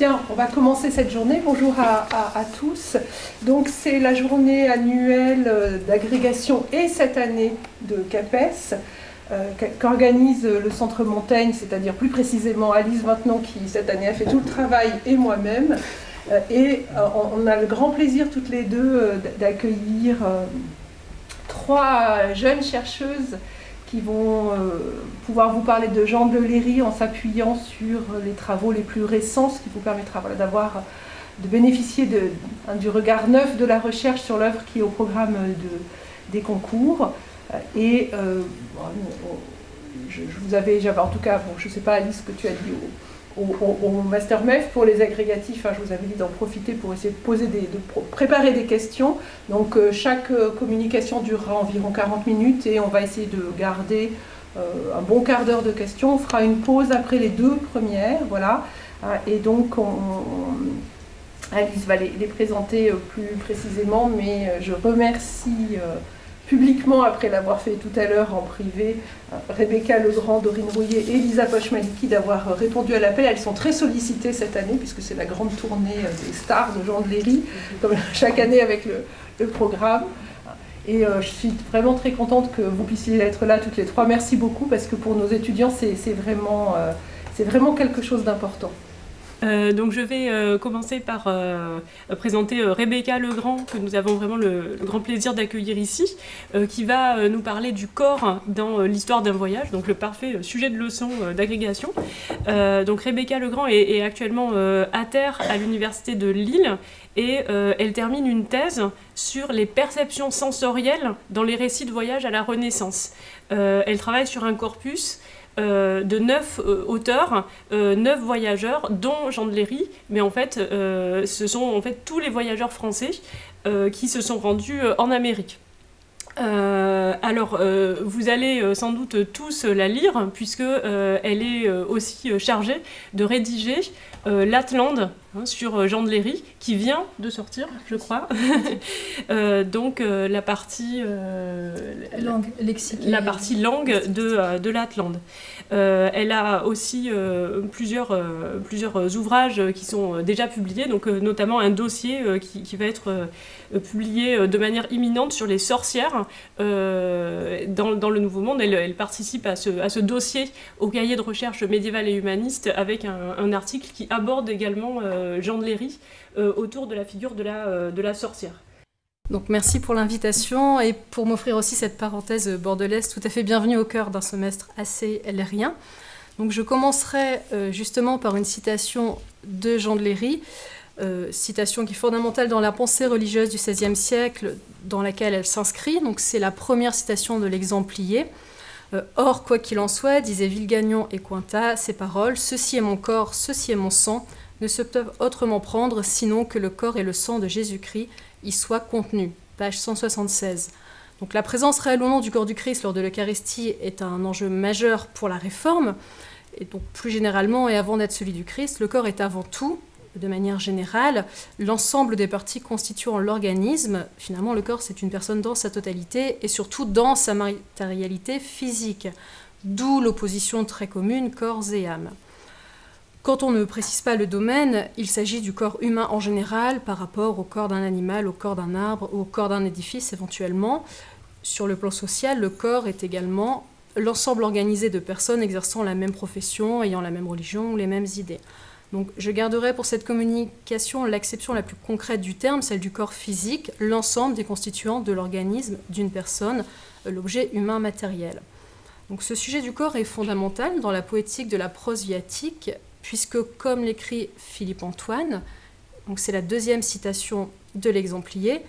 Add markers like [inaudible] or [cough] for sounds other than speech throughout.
On va commencer cette journée. Bonjour à, tous. Donc c'est la journée annuelle euh, d'agrégation et cette année de CAPES euh, qu'organise le Centre Montaigne, c'est-à-dire plus précisément Alice maintenant qui cette année a fait tout le travail et moi-même. Euh, et on a le grand plaisir toutes les deux d'accueillir trois jeunes chercheuses qui vont euh, pouvoir vous parler de Jean de Léry en s'appuyant sur les travaux les plus récents, ce qui vous permettra d'avoir de bénéficier de, hein, du regard neuf de la recherche sur l'œuvre qui est au programme de, des concours. Euh, et euh, je, vous avais, j'avais en tout cas, bon, je ne sais pas Alice ce que tu as dit au, Master MEF pour les agrégatifs. Hein, je vous avais dit d'en profiter pour essayer de, poser des, de préparer des questions. Donc euh, chaque euh, communication durera environ 40 minutes et on va essayer de garder euh, un bon quart d'heure de questions. On fera une pause après les deux premières. Voilà. et donc Alice va les, présenter plus précisément, mais je remercie publiquement, après l'avoir fait tout à l'heure en privé, euh, Rebecca Legrand, Dorine Rouillet et Lisa Pochmaliki d'avoir répondu à l'appel. Elles sont très sollicitées cette année, puisque c'est la grande tournée euh, des stars de Jean de Léry, comme [laughs] chaque année avec le, programme. Et euh, je suis vraiment très contente que vous puissiez être là toutes les trois. Merci beaucoup, parce que pour nos étudiants, c'est vraiment, vraiment quelque chose d'important. Euh, donc je vais euh, commencer par euh, présenter Rebecca Legrand, que nous avons vraiment le, grand plaisir d'accueillir ici, qui va nous parler du corps dans l'histoire d'un voyage, donc le parfait sujet de leçon d'agrégation. donc Rebecca Legrand est, est actuellement à terre à l'université de Lille et elle termine une thèse sur les perceptions sensorielles dans les récits de voyage à la Renaissance. elle travaille sur un corpus euh, de neuf euh, auteurs, euh, neuf voyageurs, dont Jean de Léry, mais en fait, ce sont en fait tous les voyageurs français qui se sont rendus en Amérique. Alors, vous allez sans doute tous la lire, puisque elle est aussi chargée de rédiger l'Atlande hein, sur Jean de Léry, qui vient de sortir, je crois. [laughs] donc, la partie langue, la partie langue de, de l'Atlande. Euh, elle a aussi euh, plusieurs, euh, plusieurs ouvrages qui sont déjà publiés, donc notamment un dossier qui, va être publié de manière imminente sur les sorcières dans, le Nouveau Monde. Elle, participe à ce, dossier au cahier de recherche médiéval et humaniste avec un, article qui aborde également Jean de Léry autour de la figure de la sorcière. Donc merci pour l'invitation et pour m'offrir aussi cette parenthèse bordelaise tout à fait bienvenue au cœur d'un semestre assez lérien. Je commencerai euh, justement par une citation de Jean de Léry, euh, citation qui est fondamentale dans la pensée religieuse du XVIe siècle dans laquelle elle s'inscrit. C'est la première citation de l'exemplier. Euh, Or, quoi qu'il en soit, disaient Villegagnon et Cointat, ces paroles, ceci est mon corps, ceci est mon sang, ne se peuvent autrement prendre sinon que le corps et le sang de Jésus-Christ y soit contenu. Page 176. Donc la présence réelle ou non du corps du Christ lors de l'Eucharistie est un enjeu majeur pour la réforme. Et donc plus généralement, et avant d'être celui du Christ, le corps est avant tout, de manière générale, l'ensemble des parties constituant l'organisme. Finalement, le corps, c'est une personne dans sa totalité et surtout dans sa matérialité physique. D'où l'opposition très commune corps et âme. Quand on ne précise pas le domaine, il s'agit du corps humain en général par rapport au corps d'un animal, au corps d'un arbre, au corps d'un édifice éventuellement. Sur le plan social, le corps est également l'ensemble organisé de personnes exerçant la même profession, ayant la même religion ou les mêmes idées. Je garderai pour cette communication l'acception la plus concrète du terme, celle du corps physique, l'ensemble des constituants de l'organisme d'une personne, l'objet humain matériel. Donc ce sujet du corps est fondamental dans la poétique de la prose viatique puisque, comme l'écrit Philippe Antoine, c'est la deuxième citation de l'exemplier,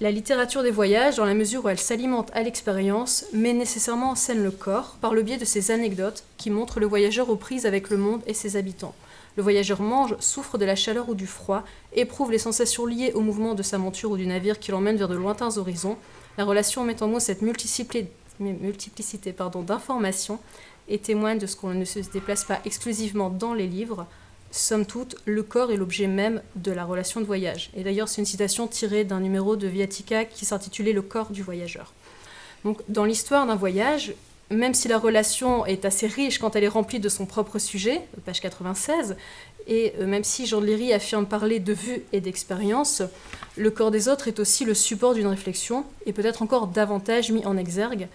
la littérature des voyages, dans la mesure où elle s'alimente à l'expérience, met nécessairement en scène le corps par le biais de ces anecdotes qui montrent le voyageur aux prises avec le monde et ses habitants. Le voyageur mange, souffre de la chaleur ou du froid, éprouve les sensations liées au mouvement de sa monture ou du navire qui l'emmène vers de lointains horizons. La relation met en mots cette multiplicité d'informations et témoigne de ce qu'on ne se déplace pas exclusivement dans les livres. Somme toute, le corps est l'objet même de la relation de voyage. Et d'ailleurs, c'est une citation tirée d'un numéro de Viatica qui s'intitulait Le corps du voyageur. Donc, dans l'histoire d'un voyage, même si la relation est assez riche quand elle est remplie de son propre sujet, page 96, et euh, même si Jean de Léry affirme parler de vue et d'expérience, le corps des autres est aussi le support d'une réflexion, et peut-être encore davantage mis en exergue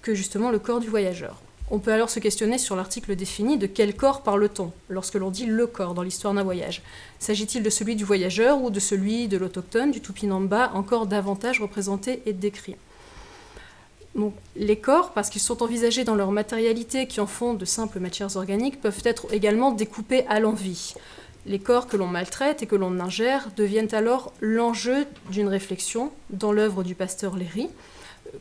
que justement le corps du voyageur. On peut alors se questionner sur l'article défini de quel corps parle-t-on lorsque l'on dit le corps dans l'histoire d'un voyage. S'agit-il de celui du voyageur ou de celui de l'autochtone, du Tupinamba, encore davantage représenté et décrit? Les corps, parce qu'ils sont envisagés dans leur matérialité qui en font de simples matières organiques, peuvent être également découpés à l'envie. Les corps que l'on maltraite et que l'on ingère deviennent alors l'enjeu d'une réflexion dans l'œuvre du pasteur Léry,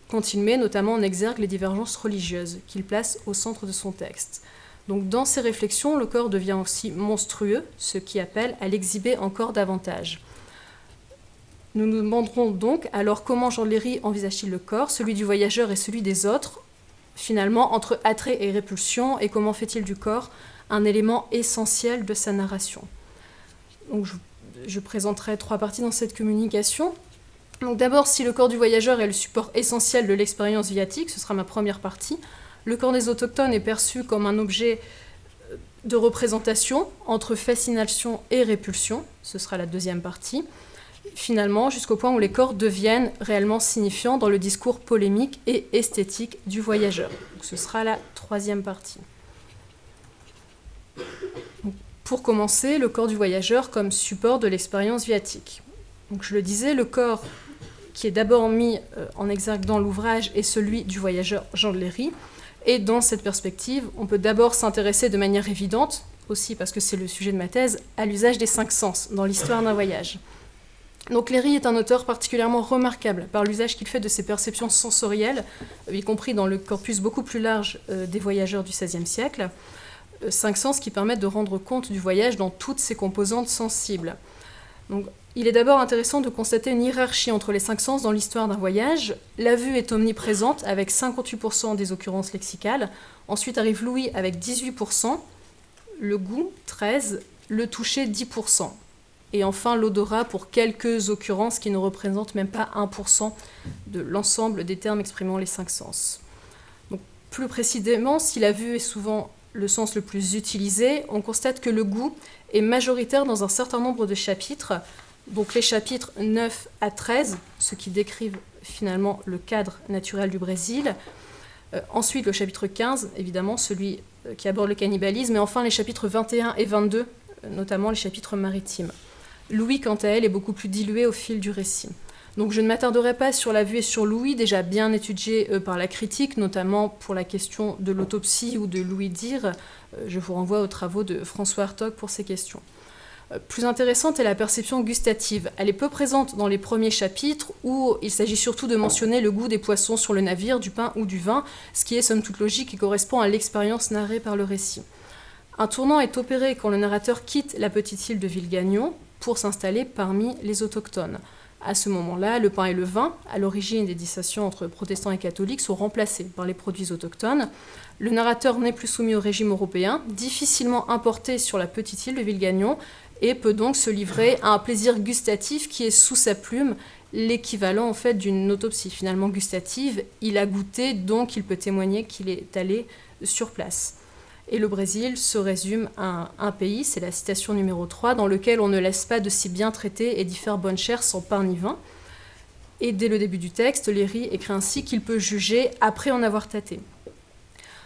quand il met notamment en exergue les divergences religieuses qu'il place au centre de son texte. Donc dans ces réflexions, le corps devient aussi monstrueux, ce qui appelle à l'exhiber encore davantage. Nous nous demanderons donc alors comment Jean Léry envisage-t-il le corps, celui du voyageur et celui des autres, finalement entre attrait et répulsion, et comment fait-il du corps un élément essentiel de sa narration? Donc je, présenterai trois parties dans cette communication. D'abord, si le corps du voyageur est le support essentiel de l'expérience viatique, ce sera ma première partie. Le corps des autochtones est perçu comme un objet de représentation entre fascination et répulsion, ce sera la deuxième partie finalement, jusqu'au point où les corps deviennent réellement signifiants dans le discours polémique et esthétique du voyageur. ce sera la troisième partie. pour commencer, le corps du voyageur comme support de l'expérience viatique. Donc, je le disais, le corps qui est d'abord mis euh, en exergue dans l'ouvrage est celui du voyageur Jean de Léry. Et dans cette perspective, on peut d'abord s'intéresser de manière évidente, aussi parce que c'est le sujet de ma thèse, à l'usage des cinq sens dans l'histoire d'un voyage. Donc Léry est un auteur particulièrement remarquable par l'usage qu'il fait de ses perceptions sensorielles, euh, y compris dans le corpus beaucoup plus large euh, des voyageurs du XVIe siècle, cinq sens qui permettent de rendre compte du voyage dans toutes ses composantes sensibles. Il est d'abord intéressant de constater une hiérarchie entre les cinq sens dans l'histoire d'un voyage. La vue est omniprésente avec 58% des occurrences lexicales. Ensuite arrive l'ouïe avec 18%, le goût 13%, le toucher 10% et enfin l'odorat pour quelques occurrences qui ne représentent même pas 1% de l'ensemble des termes exprimant les cinq sens. Plus précisément, si la vue est souvent le sens le plus utilisé, on constate que le goût est majoritaire dans un certain nombre de chapitres, donc les chapitres 9 à 13, ce qui décrivent finalement le cadre naturel du Brésil, euh, ensuite le chapitre 15, évidemment celui euh, qui aborde le cannibalisme, et enfin les chapitres 21 et 22, euh, notamment les chapitres maritimes. Louis, quant à elle, est beaucoup plus dilué au fil du récit. Donc je ne m'attarderai pas sur la vue et sur Louis, déjà bien étudié par la critique, notamment pour la question de l'autopsie ou de Louis Dire. Je vous renvoie aux travaux de François Hartog pour ces questions. Plus intéressante est la perception gustative. Elle est peu présente dans les premiers chapitres où il s'agit surtout de mentionner le goût des poissons sur le navire, du pain ou du vin, ce qui est somme toute logique et correspond à l'expérience narrée par le récit. Un tournant est opéré quand le narrateur quitte la petite île de Villegagnon, pour s'installer parmi les autochtones. À ce moment-là, le pain et le vin, à l'origine des dissensions entre protestants et catholiques, sont remplacés par les produits autochtones. Le narrateur n'est plus soumis au régime européen, difficilement importé sur la petite île de Villegagnon, et peut donc se livrer à un plaisir gustatif qui est sous sa plume l'équivalent en fait d'une autopsie finalement gustative. Il a goûté, donc il peut témoigner qu'il est allé sur place. Et le Brésil se résume à un, pays, c'est la citation numéro 3, dans lequel on ne laisse pas de si bien traiter et d'y faire bonne chère sans pain ni vin. Et dès le début du texte, Léry écrit ainsi qu'il peut juger après en avoir tâté.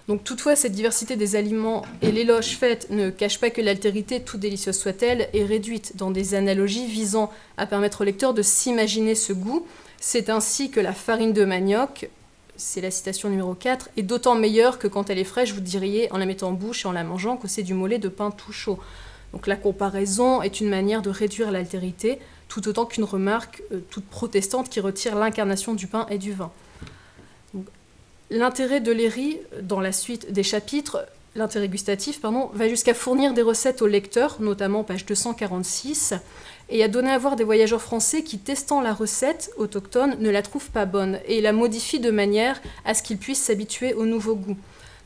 Donc toutefois, cette diversité des aliments et l'éloge faite ne cache pas que l'altérité, tout délicieuse soit-elle, est réduite dans des analogies visant à permettre au lecteur de s'imaginer ce goût. C'est ainsi que la farine de manioc, c'est la citation numéro 4, est d'autant meilleure que quand elle est fraîche, vous diriez en la mettant en bouche et en la mangeant que c'est du mollet de pain tout chaud. Donc la comparaison est une manière de réduire l'altérité, tout autant qu'une remarque euh, toute protestante qui retire l'incarnation du pain et du vin. L'intérêt de Léry, dans la suite des chapitres, l'intérêt gustatif, va jusqu'à fournir des recettes au lecteur, notamment page 246, et a donné à voir des voyageurs français qui, testant la recette autochtone, ne la trouvent pas bonne et la modifient de manière à ce qu'ils puissent s'habituer au nouveau goût.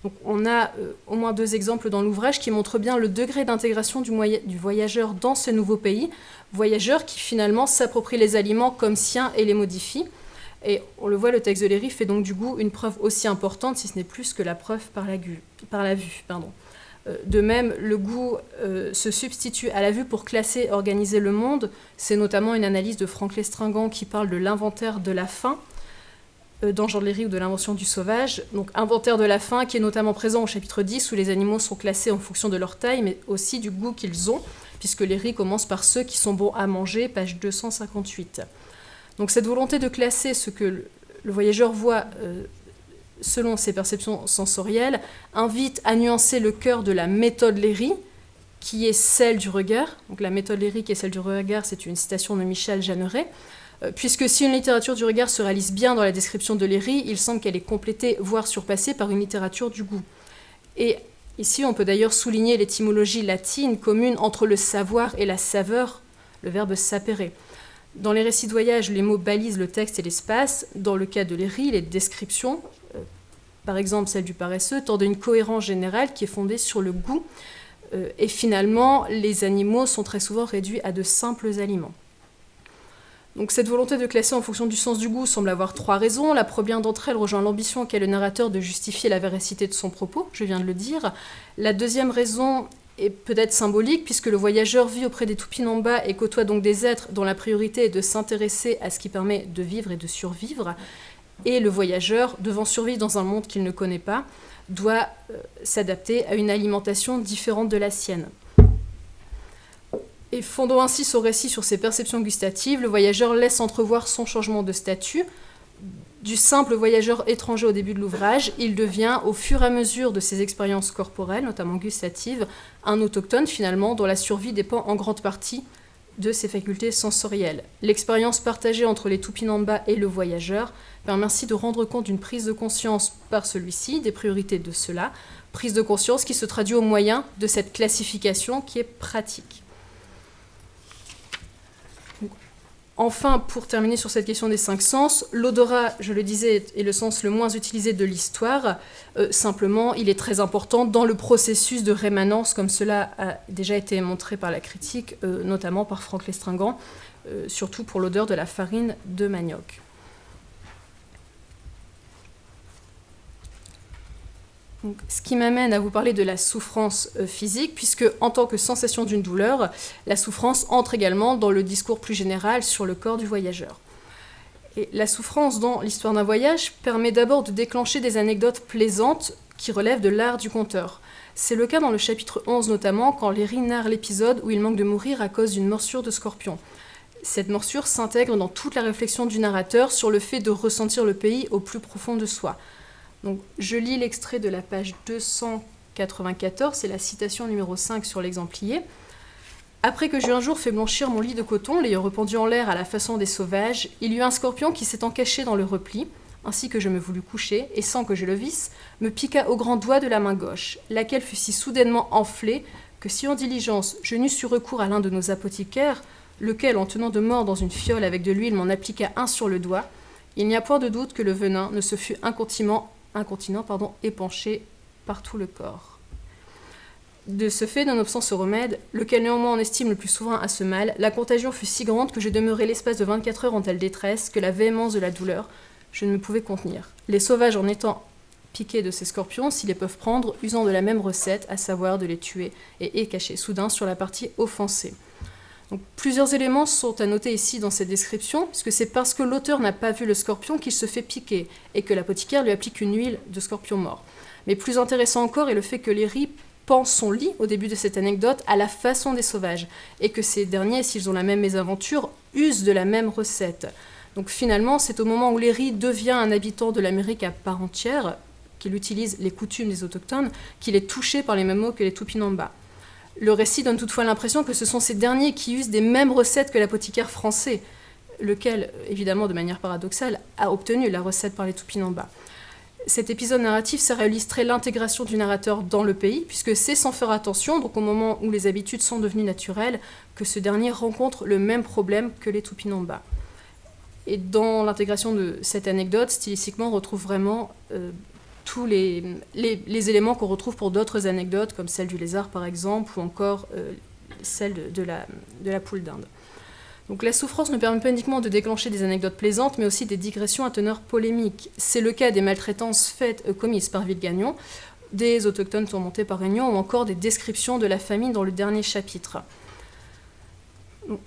Donc on a euh, au moins deux exemples dans l'ouvrage qui montrent bien le degré d'intégration du, voyageur dans ce nouveau pays, voyageur qui finalement s'approprie les aliments comme siens et les modifie. Et on le voit, le texte de Léry fait donc du goût une preuve aussi importante, si ce n'est plus que la preuve par la, vue. Euh, de même, le goût euh, se substitue à la vue pour classer organiser le monde. C'est notamment une analyse de Franck Lestringant qui parle de l'inventaire de la faim euh, dans Jean Léry ou de l'invention du sauvage. Donc inventaire de la faim qui est notamment présent au chapitre 10 où les animaux sont classés en fonction de leur taille mais aussi du goût qu'ils ont puisque Léry commence par ceux qui sont bons à manger, page 258. Donc cette volonté de classer ce que le voyageur voit selon ses perceptions sensorielles, invite à nuancer le cœur de la méthode Léry, qui est celle du regard. Donc la méthode Léry qui est celle du regard, c'est une citation de Michel Jeanneret. Euh, puisque si une littérature du regard se réalise bien dans la description de Léry, il semble qu'elle est complétée, voire surpassée par une littérature du goût. Et ici, on peut d'ailleurs souligner l'étymologie latine commune entre le savoir et la saveur, le verbe sapere. Dans les récits de voyage, les mots balisent le texte et l'espace. Dans le cas de Léry, les descriptions, euh, par exemple celle du paresseux, tendent à une cohérence générale qui est fondée sur le goût. Euh, et finalement, les animaux sont très souvent réduits à de simples aliments. Donc cette volonté de classer en fonction du sens du goût semble avoir trois raisons. La première d'entre elles rejoint l'ambition qu'a le narrateur de justifier la véracité de son propos, je viens de le dire. La deuxième raison est peut-être symbolique, puisque le voyageur vit auprès des Tupinamba et côtoie donc des êtres dont la priorité est de s'intéresser à ce qui permet de vivre et de survivre. Et le voyageur, devant survivre dans un monde qu'il ne connaît pas, doit euh, s'adapter à une alimentation différente de la sienne. Et fondant ainsi son récit sur ses perceptions gustatives, le voyageur laisse entrevoir son changement de statut, du simple voyageur étranger au début de l'ouvrage, il devient, au fur et à mesure de ses expériences corporelles, notamment gustatives, un autochtone finalement dont la survie dépend en grande partie de ses facultés sensorielles. L'expérience partagée entre les Tupinamba et le voyageur permet ainsi de rendre compte d'une prise de conscience par celui-ci, des priorités de cela, prise de conscience qui se traduit au moyen de cette classification qui est pratique. Enfin, pour terminer sur cette question des cinq sens, l'odorat, je le disais, est le sens le moins utilisé de l'histoire. Euh, simplement, il est très important dans le processus de rémanence, comme cela a déjà été montré par la critique, euh, notamment par Franck Lestringant, euh, surtout pour l'odeur de la farine de manioc. Ce qui m'amène à vous parler de la souffrance euh, physique, puisque en tant que sensation d'une douleur, la souffrance entre également dans le discours plus général sur le corps du voyageur. La souffrance dans l'histoire d'un voyage permet d'abord de déclencher des anecdotes plaisantes qui relèvent de l'art du conteur. C'est le cas dans le chapitre 11 notamment, quand Léry narre l'épisode où il manque de mourir à cause d'une morsure de scorpion. Cette morsure s'intègre dans toute la réflexion du narrateur sur le fait de ressentir le pays au plus profond de soi. Je lis l'extrait de la page 294, c'est la citation numéro 5 sur l'exemplier. Après que j'eus un jour fait blanchir mon lit de coton, l'ayant rependu en l'air à la façon des sauvages, il y eut un scorpion qui s'étant caché dans le repli, ainsi que je me voulus coucher, et sans que je le visse, me piqua au grand doigt de la main gauche, laquelle fut si soudainement enflée que si en diligence je n'eus eu recours à l'un de nos apothicaires, lequel, en tenant de mort dans une fiole avec de l'huile, m'en appliqua un sur le doigt, il n'y a point de doute que le venin ne se fût incontinent incontinent pardon, épanché par tout le corps. De ce fait, nonobstant ce remède, lequel néanmoins en estime le plus souvent à ce mal, la contagion fut si grande que je demeurai l'espace de 24 heures en telle détresse que la véhémence de la douleur, je ne me pouvais contenir. Les sauvages en étant piqués de ces scorpions, s'ils les peuvent prendre, usant de la même recette, à savoir de les tuer et cacher soudain sur la partie offensée plusieurs éléments sont à noter ici dans cette description, puisque c'est parce que l'auteur n'a pas vu le scorpion qu'il se fait piquer, et que l'apothicaire lui applique une huile de scorpion mort. Mais plus intéressant encore est le fait que Léry pense son lit, au début de cette anecdote, à la façon des sauvages, et que ces derniers, s'ils ont la même mésaventure, usent de la même recette. Donc finalement, c'est au moment où Léry devient un habitant de l'Amérique à part entière, qu'il utilise les coutumes des autochtones, qu'il est touché par les mêmes mots que les Tupinamba. Le récit donne toutefois l'impression que ce sont ces derniers qui usent des mêmes recettes que l'apothicaire français, lequel, évidemment de manière paradoxale, a obtenu la recette par les Tupinamba. Cet épisode narratif sert à illustrer l'intégration du narrateur dans le pays, puisque c'est sans faire attention, donc au moment où les habitudes sont devenues naturelles, que ce dernier rencontre le même problème que les Tupinamba. Et dans l'intégration de cette anecdote, stylistiquement, on retrouve vraiment euh, tous les, éléments qu'on retrouve pour d'autres anecdotes, comme celle du lézard par exemple, ou encore euh, celle de, la, de la poule d'Inde. Donc la souffrance ne permet pas uniquement de déclencher des anecdotes plaisantes, mais aussi des digressions à teneur polémique. C'est le cas des maltraitances faites euh, commises par Villegagnon, des autochtones tourmentés par Réunion, ou encore des descriptions de la famine dans le dernier chapitre.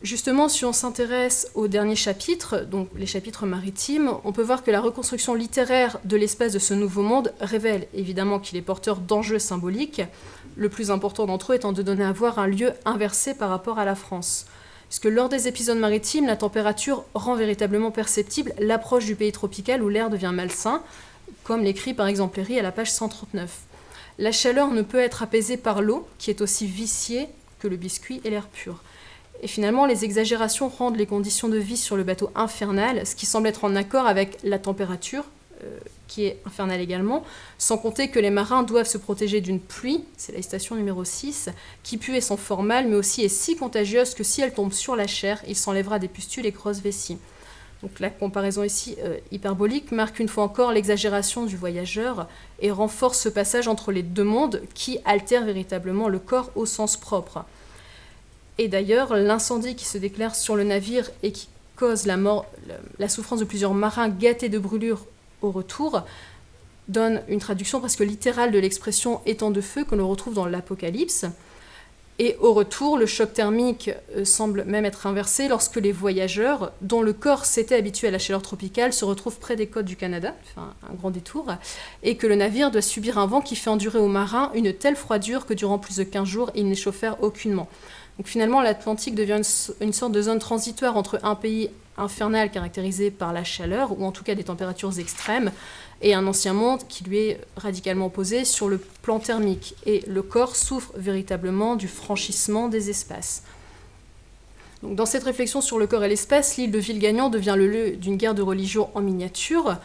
Justement, si on s'intéresse au dernier chapitre, donc les chapitres maritimes, on peut voir que la reconstruction littéraire de l'espace de ce nouveau monde révèle évidemment qu'il est porteur d'enjeux symboliques, le plus important d'entre eux étant de donner à voir un lieu inversé par rapport à la France. Puisque lors des épisodes maritimes, la température rend véritablement perceptible l'approche du pays tropical où l'air devient malsain, comme l'écrit par exemple Léry à la page 139. La chaleur ne peut être apaisée par l'eau, qui est aussi viciée que le biscuit et l'air pur. Et finalement, les exagérations rendent les conditions de vie sur le bateau infernales, ce qui semble être en accord avec la température, euh, qui est infernale également, sans compter que les marins doivent se protéger d'une pluie, c'est la station numéro 6, qui pue et sont formale, mais aussi est si contagieuse que si elle tombe sur la chair, il s'enlèvera des pustules et grosses vessies. Donc la comparaison ici euh, hyperbolique marque une fois encore l'exagération du voyageur et renforce ce passage entre les deux mondes qui altère véritablement le corps au sens propre. Et d'ailleurs, l'incendie qui se déclare sur le navire et qui cause la, souffrance de plusieurs marins gâtés de brûlures au retour donne une traduction presque littérale de l'expression étang de feu que l'on retrouve dans l'Apocalypse. Et au retour, le choc thermique euh, semble même être inversé lorsque les voyageurs, dont le corps s'était habitué à la chaleur tropicale, se retrouvent près des côtes du Canada, enfin un grand détour, et que le navire doit subir un vent qui fait endurer aux marins une telle froidure que durant plus de 15 jours, ils n'échauffèrent aucunement. Donc finalement, l'Atlantique devient une, sorte de zone transitoire entre un pays infernal caractérisé par la chaleur, ou en tout cas des températures extrêmes, et un ancien monde qui lui est radicalement opposé sur le plan thermique. Et le corps souffre véritablement du franchissement des espaces. Dans cette réflexion sur le corps et l'espace, l'île de Ville-Gagnant devient le lieu d'une guerre de religion en miniature,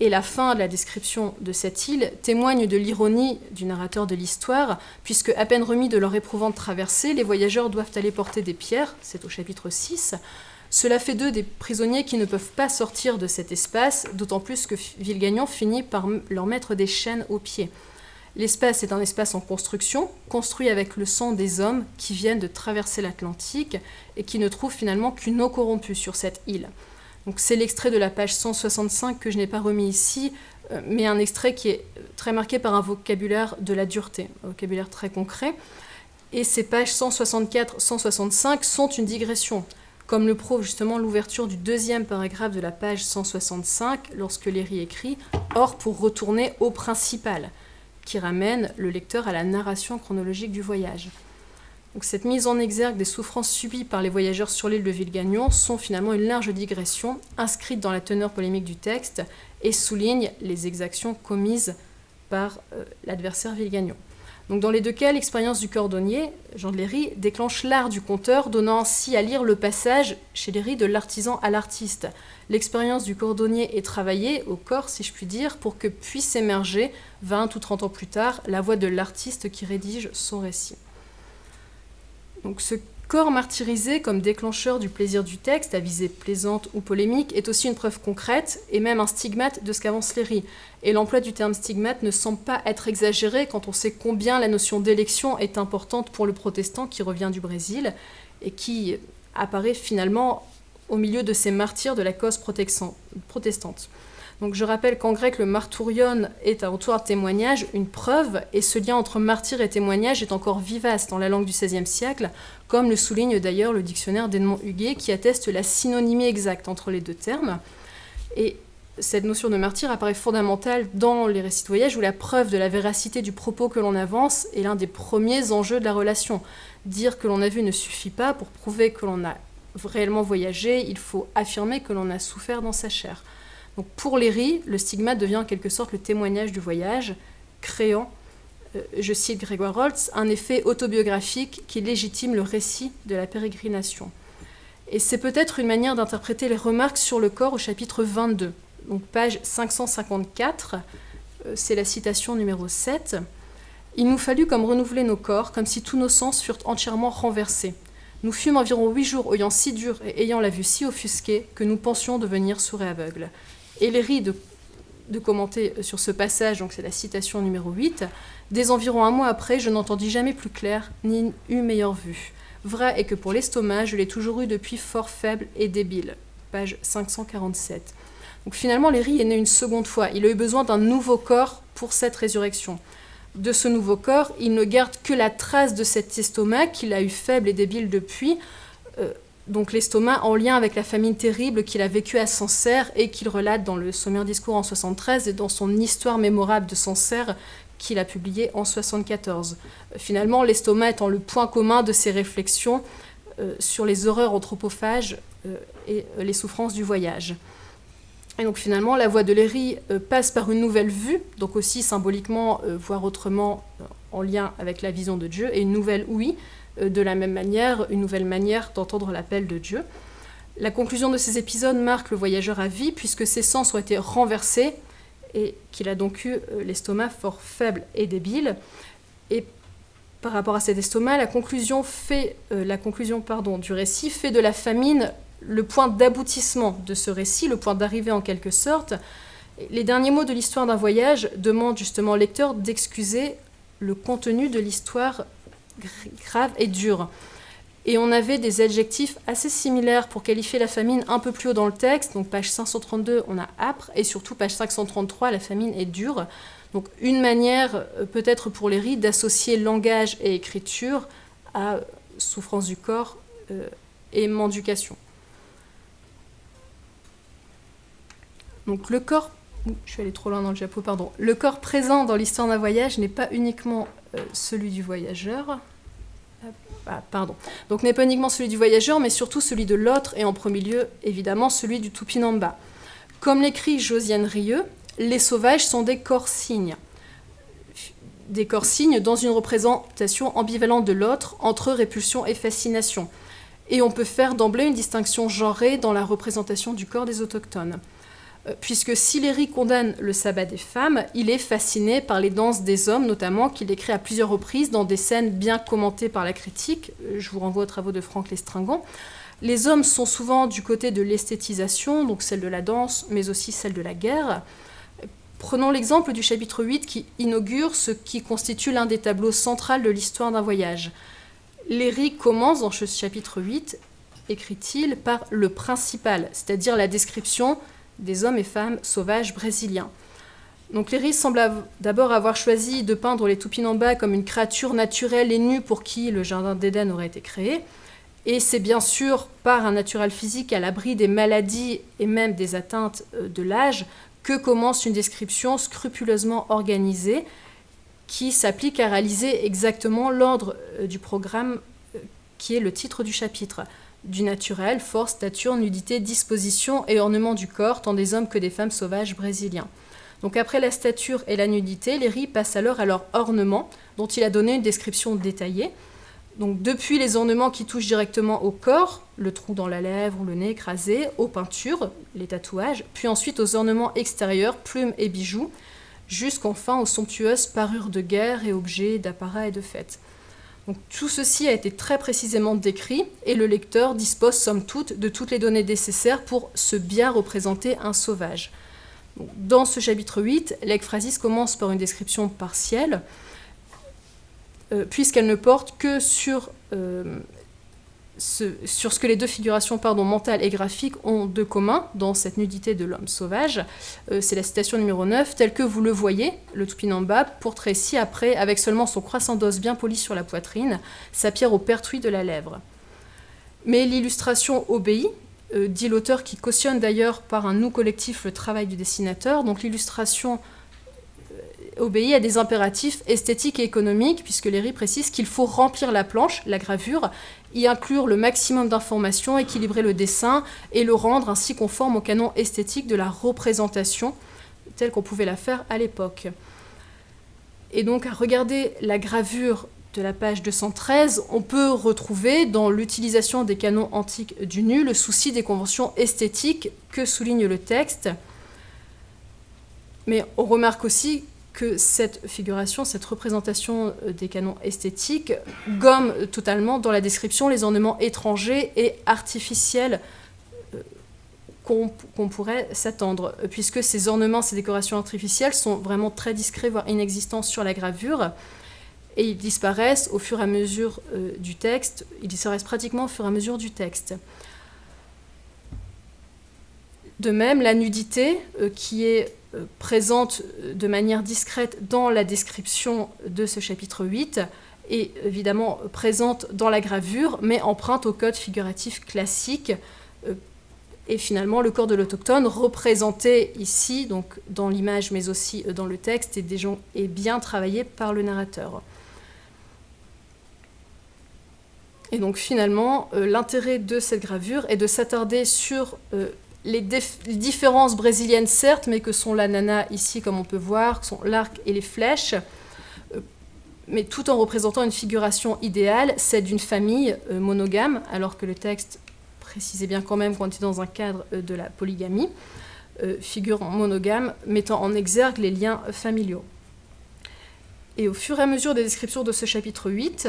et la fin de la description de cette île témoigne de l'ironie du narrateur de l'histoire, puisque à peine remis de leur éprouvante traversée, les voyageurs doivent aller porter des pierres, c'est au chapitre 6. Cela fait d'eux des prisonniers qui ne peuvent pas sortir de cet espace, d'autant plus que Villegagnon finit par leur mettre des chaînes aux pieds. L'espace est un espace en construction, construit avec le sang des hommes qui viennent de traverser l'Atlantique et qui ne trouvent finalement qu'une eau corrompue sur cette île c'est l'extrait de la page 165 que je n'ai pas remis ici, euh, mais un extrait qui est très marqué par un vocabulaire de la dureté, un vocabulaire très concret. Et ces pages 164-165 sont une digression, comme le prouve justement l'ouverture du deuxième paragraphe de la page 165, lorsque Léry écrit « Or, pour retourner au principal », qui ramène le lecteur à la narration chronologique du voyage cette mise en exergue des souffrances subies par les voyageurs sur l'île de Villegagnon sont finalement une large digression inscrite dans la teneur polémique du texte et souligne les exactions commises par euh, l'adversaire Villegagnon. Donc dans les deux cas, l'expérience du cordonnier, Jean de Léry, déclenche l'art du conteur, donnant ainsi à lire le passage chez Léry de l'artisan à l'artiste. L'expérience du cordonnier est travaillée au corps, si je puis dire, pour que puisse émerger, 20 ou 30 ans plus tard, la voix de l'artiste qui rédige son récit. Donc ce corps martyrisé comme déclencheur du plaisir du texte, à visée plaisante ou polémique, est aussi une preuve concrète et même un stigmate de ce qu'avance Léry. Et l'emploi du terme stigmate ne semble pas être exagéré quand on sait combien la notion d'élection est importante pour le protestant qui revient du Brésil et qui apparaît finalement au milieu de ces martyrs de la cause protestante. Je rappelle qu'en grec, le martourion est un retour témoignage, une preuve, et ce lien entre martyr et témoignage est encore vivace dans la langue du XVIe siècle, comme le souligne d'ailleurs le dictionnaire d'Edmond Huguet, qui atteste la synonymie exacte entre les deux termes. Et cette notion de martyr apparaît fondamentale dans les récits de voyage où la preuve de la véracité du propos que l'on avance est l'un des premiers enjeux de la relation. Dire que l'on a vu ne suffit pas pour prouver que l'on a réellement voyagé, il faut affirmer que l'on a souffert dans sa chair pour Léry, le stigmate devient en quelque sorte le témoignage du voyage, créant, euh, je cite Grégoire Holtz, un effet autobiographique qui légitime le récit de la pérégrination. Et c'est peut-être une manière d'interpréter les remarques sur le corps au chapitre 22. Donc page 554, euh, c'est la citation numéro 7. Il nous fallut comme renouveler nos corps, comme si tous nos sens furent entièrement renversés. Nous fûmes environ huit jours ayant si dur et ayant la vue si offusquée que nous pensions devenir sourds et aveugles. Et de, de commenter sur ce passage, donc c'est la citation numéro 8, Dès environ un mois après, je n'entendis jamais plus clair, ni eus meilleure vue. Vrai est que pour l'estomac, je l'ai toujours eu depuis fort faible et débile. Page 547. Donc finalement, Léry est né une seconde fois. Il a eu besoin d'un nouveau corps pour cette résurrection. De ce nouveau corps, il ne garde que la trace de cet estomac qu'il a eu faible et débile depuis. Euh, donc l'estomac en lien avec la famine terrible qu'il a vécue à Sancerre et qu'il relate dans le Sommaire Discours en 73 et dans son Histoire mémorable de Sancerre qu'il a publié en 74. Finalement, l'estomac étant le point commun de ses réflexions euh, sur les horreurs anthropophages euh, et les souffrances du voyage. Et donc finalement, la voie de Léry euh, passe par une nouvelle vue, donc aussi symboliquement, voire autrement en lien avec la vision de Dieu, et une nouvelle oui, de la même manière, une nouvelle manière d'entendre l'appel de Dieu. La conclusion de ces épisodes marque le voyageur à vie, puisque ses sens ont été renversés et qu'il a donc eu euh, l'estomac fort faible et débile. Et par rapport à cet estomac, la conclusion, fait, euh, la conclusion pardon, du récit fait de la famine le point d'aboutissement de ce récit, le point d'arrivée en quelque sorte. Les derniers mots de l'histoire d'un voyage demandent justement au lecteur d'excuser le contenu de l'histoire grave et dure. Et on avait des adjectifs assez similaires pour qualifier la famine un peu plus haut dans le texte. Donc page 532, on a âpre, et surtout page 533, la famine est dure. Donc une manière euh, peut-être pour les rites d'associer langage et écriture à souffrance du corps euh, et mendication. Donc le corps, je suis allée trop loin dans le diapo, pardon. Le corps présent dans l'histoire d'un voyage n'est pas uniquement celui du voyageur, ah, pardon. Donc n'est pas uniquement celui du voyageur, mais surtout celui de l'autre, et en premier lieu, évidemment, celui du Tupinamba. Comme l'écrit Josiane Rieux, les sauvages sont des corps-signes. Des corps-signes dans une représentation ambivalente de l'autre, entre répulsion et fascination. Et on peut faire d'emblée une distinction genrée dans la représentation du corps des autochtones. Euh, puisque si Léry condamne le sabbat des femmes, il est fasciné par les danses des hommes, notamment qu'il écrit à plusieurs reprises dans des scènes bien commentées par la critique. Euh, je vous renvoie aux travaux de Franck Lestringon. Les hommes sont souvent du côté de l'esthétisation, donc celle de la danse, mais aussi celle de la guerre. Prenons l'exemple du chapitre 8 qui inaugure ce qui constitue l'un des tableaux centraux de l'histoire d'un voyage. Léry commence dans ce chapitre 8, écrit-il, par le principal, c'est-à-dire la description des hommes et femmes sauvages brésiliens. Donc Léry semble d'abord avoir choisi de peindre les Tupinamba comme une créature naturelle et nue pour qui le jardin d'Éden aurait été créé. Et c'est bien sûr par un naturel physique à l'abri des maladies et même des atteintes euh, de l'âge que commence une description scrupuleusement organisée qui s'applique à réaliser exactement l'ordre euh, du programme euh, qui est le titre du chapitre du naturel, force, stature, nudité, disposition et ornement du corps, tant des hommes que des femmes sauvages brésiliens. Donc après la stature et la nudité, les riz passent alors à leur ornement, dont il a donné une description détaillée. Donc depuis les ornements qui touchent directement au corps, le trou dans la lèvre ou le nez écrasé, aux peintures, les tatouages, puis ensuite aux ornements extérieurs, plumes et bijoux, jusqu'enfin aux somptueuses parures de guerre et objets d'apparat et de fête tout ceci a été très précisément décrit et le lecteur dispose somme toute de toutes les données nécessaires pour se bien représenter un sauvage. dans ce chapitre 8, l'ekphrasis commence par une description partielle, euh, puisqu'elle ne porte que sur euh, sur ce que les deux figurations pardon, mentales et graphiques ont de commun dans cette nudité de l'homme sauvage. Euh, c'est la citation numéro 9, telle que vous le voyez, le Tupinamba portrait ci-après, avec seulement son croissant d'os bien poli sur la poitrine, sa pierre au pertuis de la lèvre. Mais l'illustration obéit, euh, dit l'auteur qui cautionne d'ailleurs par un nous collectif le travail du dessinateur, donc l'illustration obéit à des impératifs esthétiques et économiques, puisque Léry précise qu'il faut remplir la planche, la gravure, y inclure le maximum d'informations, équilibrer le dessin et le rendre ainsi conforme au canon esthétique de la représentation, telle qu'on pouvait la faire à l'époque. Et donc à regarder la gravure de la page 213, on peut retrouver dans l'utilisation des canons antiques du nu le souci des conventions esthétiques que souligne le texte. Mais on remarque aussi que cette figuration, cette représentation euh, des canons esthétiques gomme totalement dans la description les ornements étrangers et artificiels euh, qu'on pourrait s'attendre, puisque ces ornements, ces décorations artificielles sont vraiment très discrets, voire inexistants sur la gravure. et ils disparaissent au fur et à mesure du texte, ils disparaissent pratiquement au fur et à mesure du texte. De même, la nudité, qui est présente de manière discrète dans la description de ce chapitre 8, est évidemment présente dans la gravure, mais emprunte au code figuratif classique. Euh, et finalement, le corps de l'autochtone, représenté ici, donc dans l'image, mais aussi euh, dans le texte, est, bien travaillé par le narrateur. Et donc finalement, euh, l'intérêt de cette gravure est de s'attarder sur les, différences brésiliennes, certes, mais que sont la nana ici, comme on peut voir, sont l'arc et les flèches, mais tout en représentant une figuration idéale, celle d'une famille euh, monogame, alors que le texte précisait bien quand même qu'on était dans un cadre euh, de la polygamie, euh, figure monogame mettant en exergue les liens familiaux. Et au fur et à mesure des descriptions de ce chapitre 8,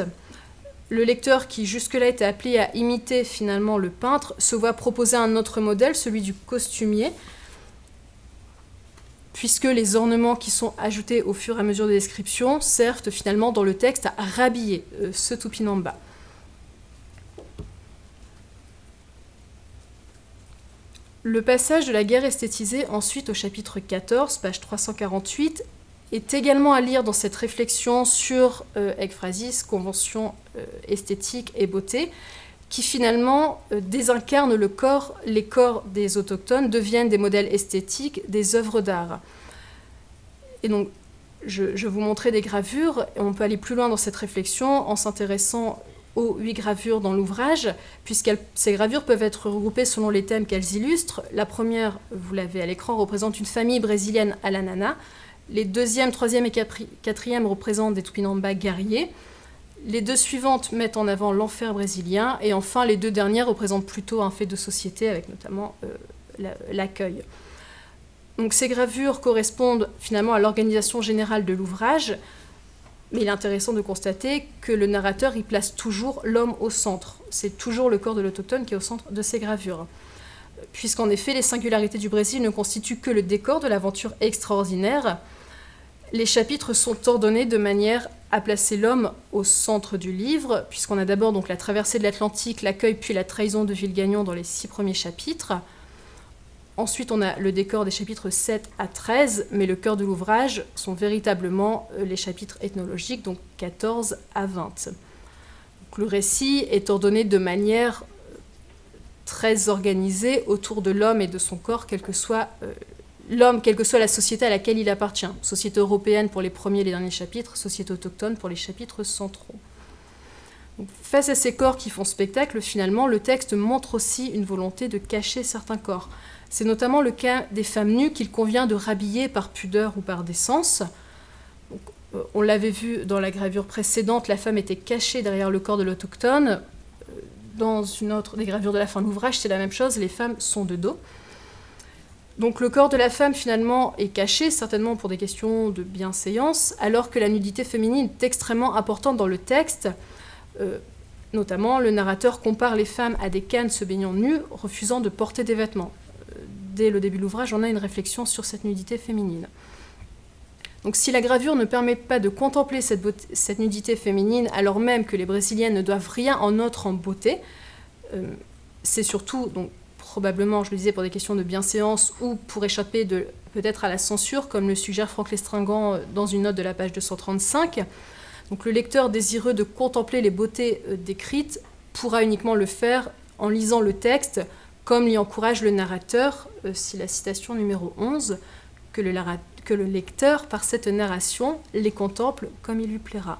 le lecteur qui jusque-là était appelé à imiter finalement le peintre se voit proposer un autre modèle, celui du costumier, puisque les ornements qui sont ajoutés au fur et à mesure des descriptions servent finalement dans le texte à rhabiller euh, ce Tupinamba. Le passage de la guerre esthétisée ensuite au chapitre 14, page 348, est également à lire dans cette réflexion sur euh, convention esthétique et beauté, qui finalement euh, désincarnent le corps, les corps des autochtones deviennent des modèles esthétiques, des œuvres d'art. Et donc, je, vous montrais des gravures, et on peut aller plus loin dans cette réflexion en s'intéressant aux huit gravures dans l'ouvrage, puisque ces gravures peuvent être regroupées selon les thèmes qu'elles illustrent. La première, vous l'avez à l'écran, représente une famille brésilienne à la nana. Les deuxième, troisième et quatrième représentent des Tupinamba guerriers. Les deux suivantes mettent en avant l'enfer brésilien, et enfin les deux dernières représentent plutôt un fait de société, avec notamment euh, l'accueil. Donc ces gravures correspondent finalement à l'organisation générale de l'ouvrage, mais il est intéressant de constater que le narrateur y place toujours l'homme au centre. C'est toujours le corps de l'autochtone qui est au centre de ces gravures. Puisqu'en effet, les singularités du Brésil ne constituent que le décor de l'aventure extraordinaire, les chapitres sont ordonnés de manière à placer l'homme au centre du livre, puisqu'on a d'abord donc la traversée de l'Atlantique, l'accueil puis la trahison de Villegagnon dans les six premiers chapitres. Ensuite, on a le décor des chapitres 7 à 13, mais le cœur de l'ouvrage sont véritablement euh, les chapitres ethnologiques, donc 14 à 20. le récit est ordonné de manière euh, très organisée autour de l'homme et de son corps, quel que soit euh, l'homme, quelle que soit la société à laquelle il appartient. Société européenne pour les premiers et les derniers chapitres, société autochtone pour les chapitres centraux. face à ces corps qui font spectacle, finalement, le texte montre aussi une volonté de cacher certains corps. C'est notamment le cas des femmes nues qu'il convient de rhabiller par pudeur ou par décence. Euh, on l'avait vu dans la gravure précédente, la femme était cachée derrière le corps de l'autochtone. Euh, dans une autre des gravures de la fin de l'ouvrage, c'est la même chose, les femmes sont de dos. Donc le corps de la femme finalement est caché, certainement pour des questions de bienséance, alors que la nudité féminine est extrêmement importante dans le texte. Euh, notamment, le narrateur compare les femmes à des cannes se baignant nues, refusant de porter des vêtements. Euh, dès le début de l'ouvrage, on a une réflexion sur cette nudité féminine. Donc si la gravure ne permet pas de contempler cette, nudité féminine, alors même que les Brésiliennes ne doivent rien en autre en beauté, euh, c'est surtout probablement, je le disais, pour des questions de bienséance ou pour échapper peut-être à la censure, comme le suggère Franck Lestringant euh, dans une note de la page 235. Donc le lecteur désireux de contempler les beautés euh, décrites pourra uniquement le faire en lisant le texte, comme l'y encourage le narrateur, euh, si la citation numéro 11, que le, que le lecteur, par cette narration, les contemple comme il lui plaira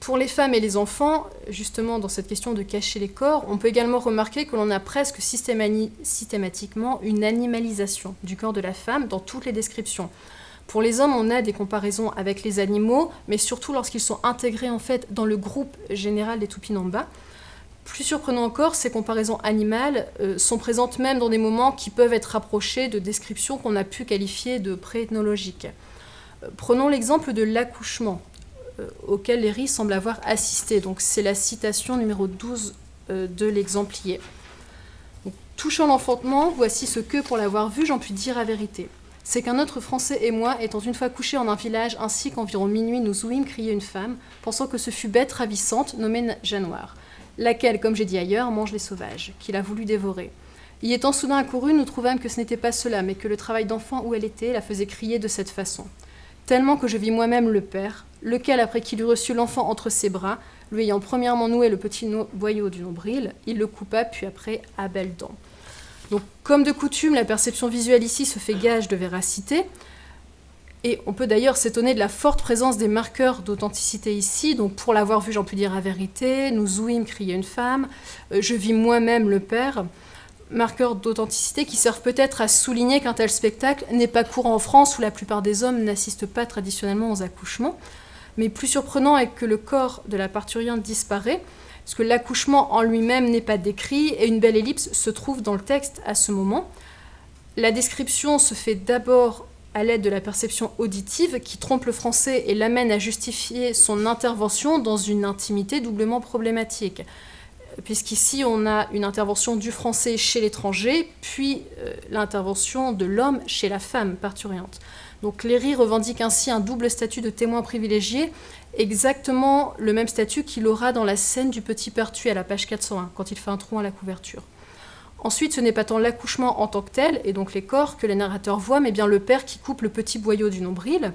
pour les femmes et les enfants, justement dans cette question de cacher les corps, on peut également remarquer que l'on a presque systématiquement une animalisation du corps de la femme dans toutes les descriptions. Pour les hommes, on a des comparaisons avec les animaux, mais surtout lorsqu'ils sont intégrés en fait dans le groupe général des Tupinamba. Plus surprenant encore, ces comparaisons animales euh, sont présentes même dans des moments qui peuvent être rapprochés de descriptions qu'on a pu qualifier de pré-ethnologiques. Euh, prenons l'exemple de l'accouchement. Euh, auquel Léry semble avoir assisté. Donc c'est la citation numéro 12 euh, de l'exemplier. Touchant l'enfantement, voici ce que, pour l'avoir vu, j'en puis dire la vérité. c'est qu'un autre Français et moi, étant une fois couchés en un village, ainsi qu'environ minuit, nous ouïmes crier une femme, pensant que ce fut bête ravissante, nommée Janoire, laquelle, comme j'ai dit ailleurs, mange les sauvages, qu'il a voulu dévorer. Y étant soudain accouru, nous trouvâmes que ce n'était pas cela, mais que le travail d'enfant où elle était la faisait crier de cette façon. Tellement que je vis moi-même le père, lequel, après qu'il eut reçu l'enfant entre ses bras, lui ayant premièrement noué le petit boyau du nombril, il le coupa, puis après à belles dents. Donc, comme de coutume, la perception visuelle ici se fait gage de véracité. Et on peut d'ailleurs s'étonner de la forte présence des marqueurs d'authenticité ici. Donc, pour l'avoir vu, j'en puis dire la vérité. Nous ouïmes crier une femme. Euh, je vis moi-même le père marqueurs d'authenticité qui servent peut-être à souligner qu'un tel spectacle n'est pas courant en France où la plupart des hommes n'assistent pas traditionnellement aux accouchements. Mais plus surprenant est que le corps de la parturiente disparaît, parce que l'accouchement en lui-même n'est pas décrit et une belle ellipse se trouve dans le texte à ce moment. La description se fait d'abord à l'aide de la perception auditive qui trompe le français et l'amène à justifier son intervention dans une intimité doublement problématique puisqu'ici on a une intervention du français chez l'étranger, puis euh, l'intervention de l'homme chez la femme parturiente. Donc Léry revendique ainsi un double statut de témoin privilégié, exactement le même statut qu'il aura dans la scène du petit tué à la page 401, quand il fait un trou à la couverture. Ensuite, ce n'est pas tant l'accouchement en tant que tel, et donc les corps, que les narrateurs voient, mais bien le père qui coupe le petit boyau du nombril.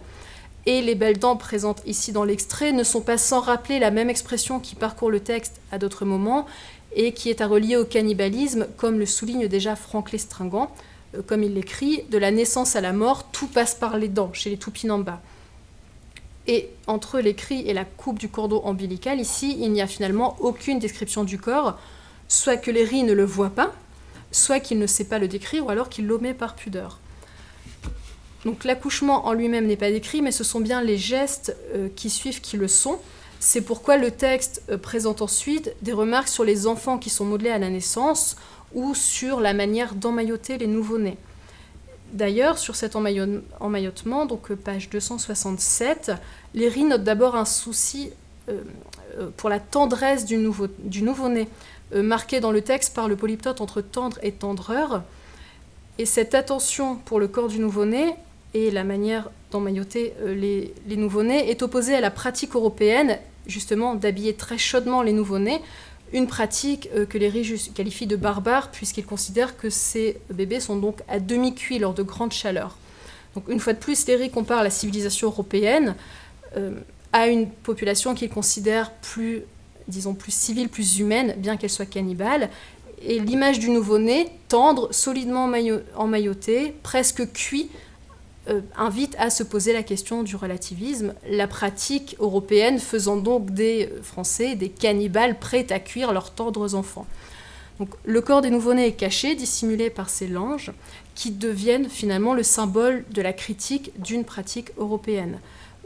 Et les belles dents présentes ici dans l'extrait ne sont pas sans rappeler la même expression qui parcourt le texte à d'autres moments et qui est à relier au cannibalisme, comme le souligne déjà Franck Lestringant, euh, comme il l'écrit, de la naissance à la mort, tout passe par les dents chez les Tupinamba. Et entre les cris et la coupe du cordon ombilical, ici, il n'y a finalement aucune description du corps, soit que Léry ne le voit pas, soit qu'il ne sait pas le décrire, ou alors qu'il l'omet par pudeur. Donc l'accouchement en lui-même n'est pas décrit, mais ce sont bien les gestes euh, qui suivent qui le sont. C'est pourquoi le texte euh, présente ensuite des remarques sur les enfants qui sont modelés à la naissance ou sur la manière d'emmailloter les nouveau-nés. D'ailleurs, sur cet emmaillotement, donc euh, page 267, Léry note d'abord un souci pour la tendresse du nouveau-né, marqué dans le texte par le polyptote entre tendre et tendreur. Et cette attention pour le corps du nouveau-né et la manière d'emmailloter euh, les, les nouveau-nés est opposée à la pratique européenne, justement, d'habiller très chaudement les nouveau-nés, une pratique euh, que les riches qualifient de barbare, puisqu'ils considèrent que ces bébés sont donc à demi-cuits lors de grandes chaleurs. Donc, une fois de plus, les riches comparent la civilisation européenne euh, à une population qu'ils considèrent plus, disons, plus civile, plus humaine, bien qu'elle soit cannibale. Et l'image du nouveau-né, tendre, solidement emmailloté, presque cuit, euh, invite à se poser la question du relativisme, la pratique européenne faisant donc des euh, Français des cannibales prêts à cuire leurs tendres enfants. Donc, le corps des nouveau-nés est caché, dissimulé par ces langes, qui deviennent finalement le symbole de la critique d'une pratique européenne.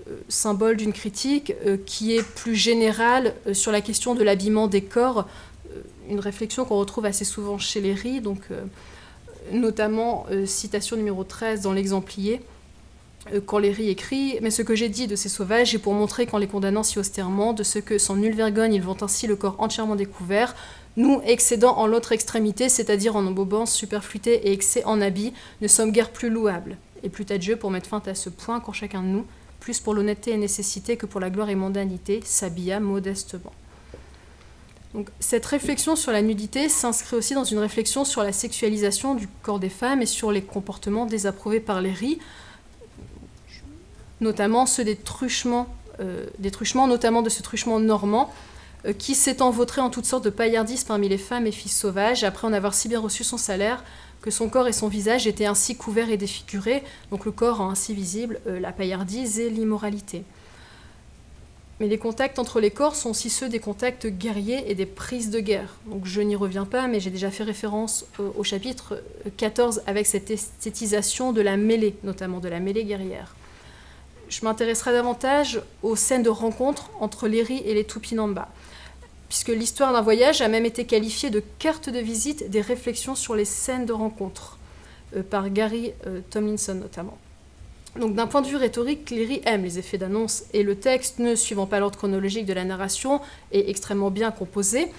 Euh, symbole d'une critique qui est plus générale sur la question de l'habillement des corps, une réflexion qu'on retrouve assez souvent chez les Ries, donc notamment euh, citation numéro 13 dans l'exemplier, euh, quand Léry écrit Mais ce que j'ai dit de ces sauvages est pour montrer qu'en les condamnant si austèrement, de ce que sans nulle vergogne ils vont ainsi le corps entièrement découvert, nous, excédant en l'autre extrémité, c'est-à-dire en embobance, superfluité et excès en habit, ne sommes guère plus louables. Et plus à Dieu pour mettre fin à ce point quand chacun de nous, plus pour l'honnêteté et nécessité que pour la gloire et mondanité, s'habilla modestement cette réflexion sur la nudité s'inscrit aussi dans une réflexion sur la sexualisation du corps des femmes et sur les comportements désapprouvés par les riz, notamment ceux des truchements, euh, des truchements notamment de ce truchement normand, euh, qui s'étant vautré en toutes sortes de paillardises parmi les femmes et filles sauvages, après en avoir si bien reçu son salaire, que son corps et son visage étaient ainsi couverts et défigurés, donc le corps ainsi visible euh, la paillardise et l'immoralité. Mais les contacts entre les corps sont aussi ceux des contacts guerriers et des prises de guerre. Donc je n'y reviens pas, mais j'ai déjà fait référence au, chapitre 14 avec cette esthétisation de la mêlée, notamment de la mêlée guerrière. Je m'intéresserai davantage aux scènes de rencontre entre Léry et les Tupinamba, puisque l'histoire d'un voyage a même été qualifiée de carte de visite des réflexions sur les scènes de rencontre, euh, par Gary euh, Tomlinson notamment. Donc d'un point de vue rhétorique, Cléry aime les effets d'annonce et le texte, ne suivant pas l'ordre chronologique de la narration, est extrêmement bien composé.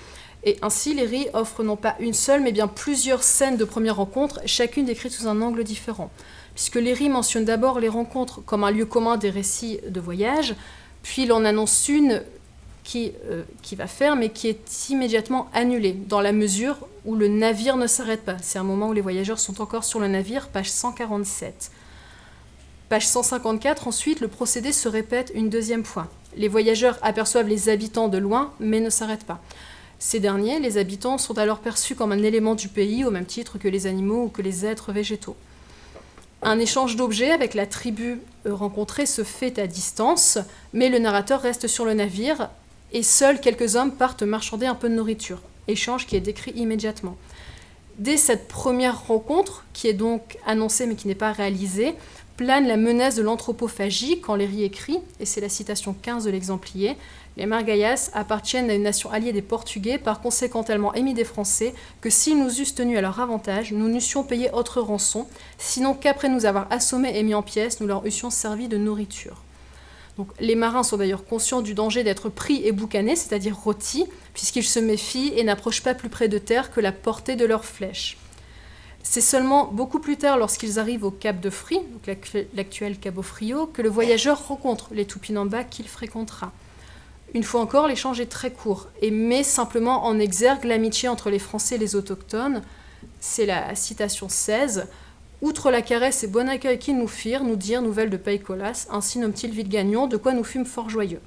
Et ainsi, Léry offre non pas une seule, mais bien plusieurs scènes de première rencontre, chacune décrite sous un angle différent. puisque Léry mentionne d'abord les rencontres comme un lieu commun des récits de voyage, puis il en annonce une qui, euh, qui va faire, mais qui est immédiatement annulée, dans la mesure où le navire ne s'arrête pas. C'est un moment où les voyageurs sont encore sur le navire, page 147. Page 154, ensuite, le procédé se répète une deuxième fois. Les voyageurs aperçoivent les habitants de loin, mais ne s'arrêtent pas. Ces derniers, les habitants, sont alors perçus comme un élément du pays, au même titre que les animaux ou que les êtres végétaux. Un échange d'objets avec la tribu rencontrée se fait à distance, mais le narrateur reste sur le navire et seuls quelques hommes partent marchander un peu de nourriture, échange qui est décrit immédiatement. Dès cette première rencontre, qui est donc annoncée mais qui n'est pas réalisée, plane la menace de l'anthropophagie quand Léry écrit, et c'est la citation 15 de l'exemplier, les Margayas appartiennent à une nation alliée des Portugais, par conséquent tellement émis des Français, que s'ils nous eussent tenus à leur avantage, nous n'eussions payé autre rançon, sinon qu'après nous avoir assommés et mis en pièces, nous leur eussions servi de nourriture. Les marins sont d'ailleurs conscients du danger d'être pris et boucanés, c'est-à-dire rôtis, puisqu'ils se méfient et n'approchent pas plus près de terre que la portée de leurs flèches. C'est seulement beaucoup plus tard, lorsqu'ils arrivent au Cap de Fri, l'actuel Cabo Frio, que le voyageur rencontre les Tupinambas qu'il fréquentera. Une fois encore, l'échange est très court et met simplement en exergue l'amitié entre les Français et les autochtones. C'est la citation 16. Outre la caresse et bon accueil qu'ils nous firent, nous dirent nouvelles de Païcolas, ainsi nomme-t-il Villegagnon, de quoi nous fûmes fort joyeux.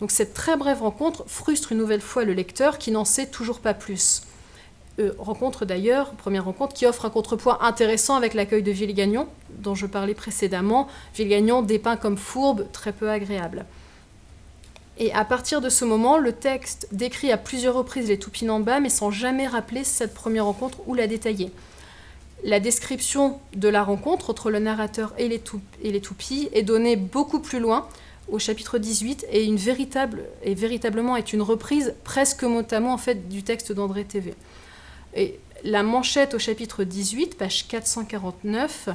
Donc cette très brève rencontre frustre une nouvelle fois le lecteur qui n'en sait toujours pas plus. Euh, rencontre d'ailleurs, première rencontre, qui offre un contrepoids intéressant avec l'accueil de Villegagnon, dont je parlais précédemment. Villegagnon dépeint comme fourbe, très peu agréable. Et à partir de ce moment, le texte décrit à plusieurs reprises les Tupinambas, mais sans jamais rappeler cette première rencontre ou la détailler. La description de la rencontre entre le narrateur et les, et les Tupis est donnée beaucoup plus loin, au chapitre 18, et, véritablement est une reprise presque mot en du texte d'André TV. La manchette au chapitre 18, page 449,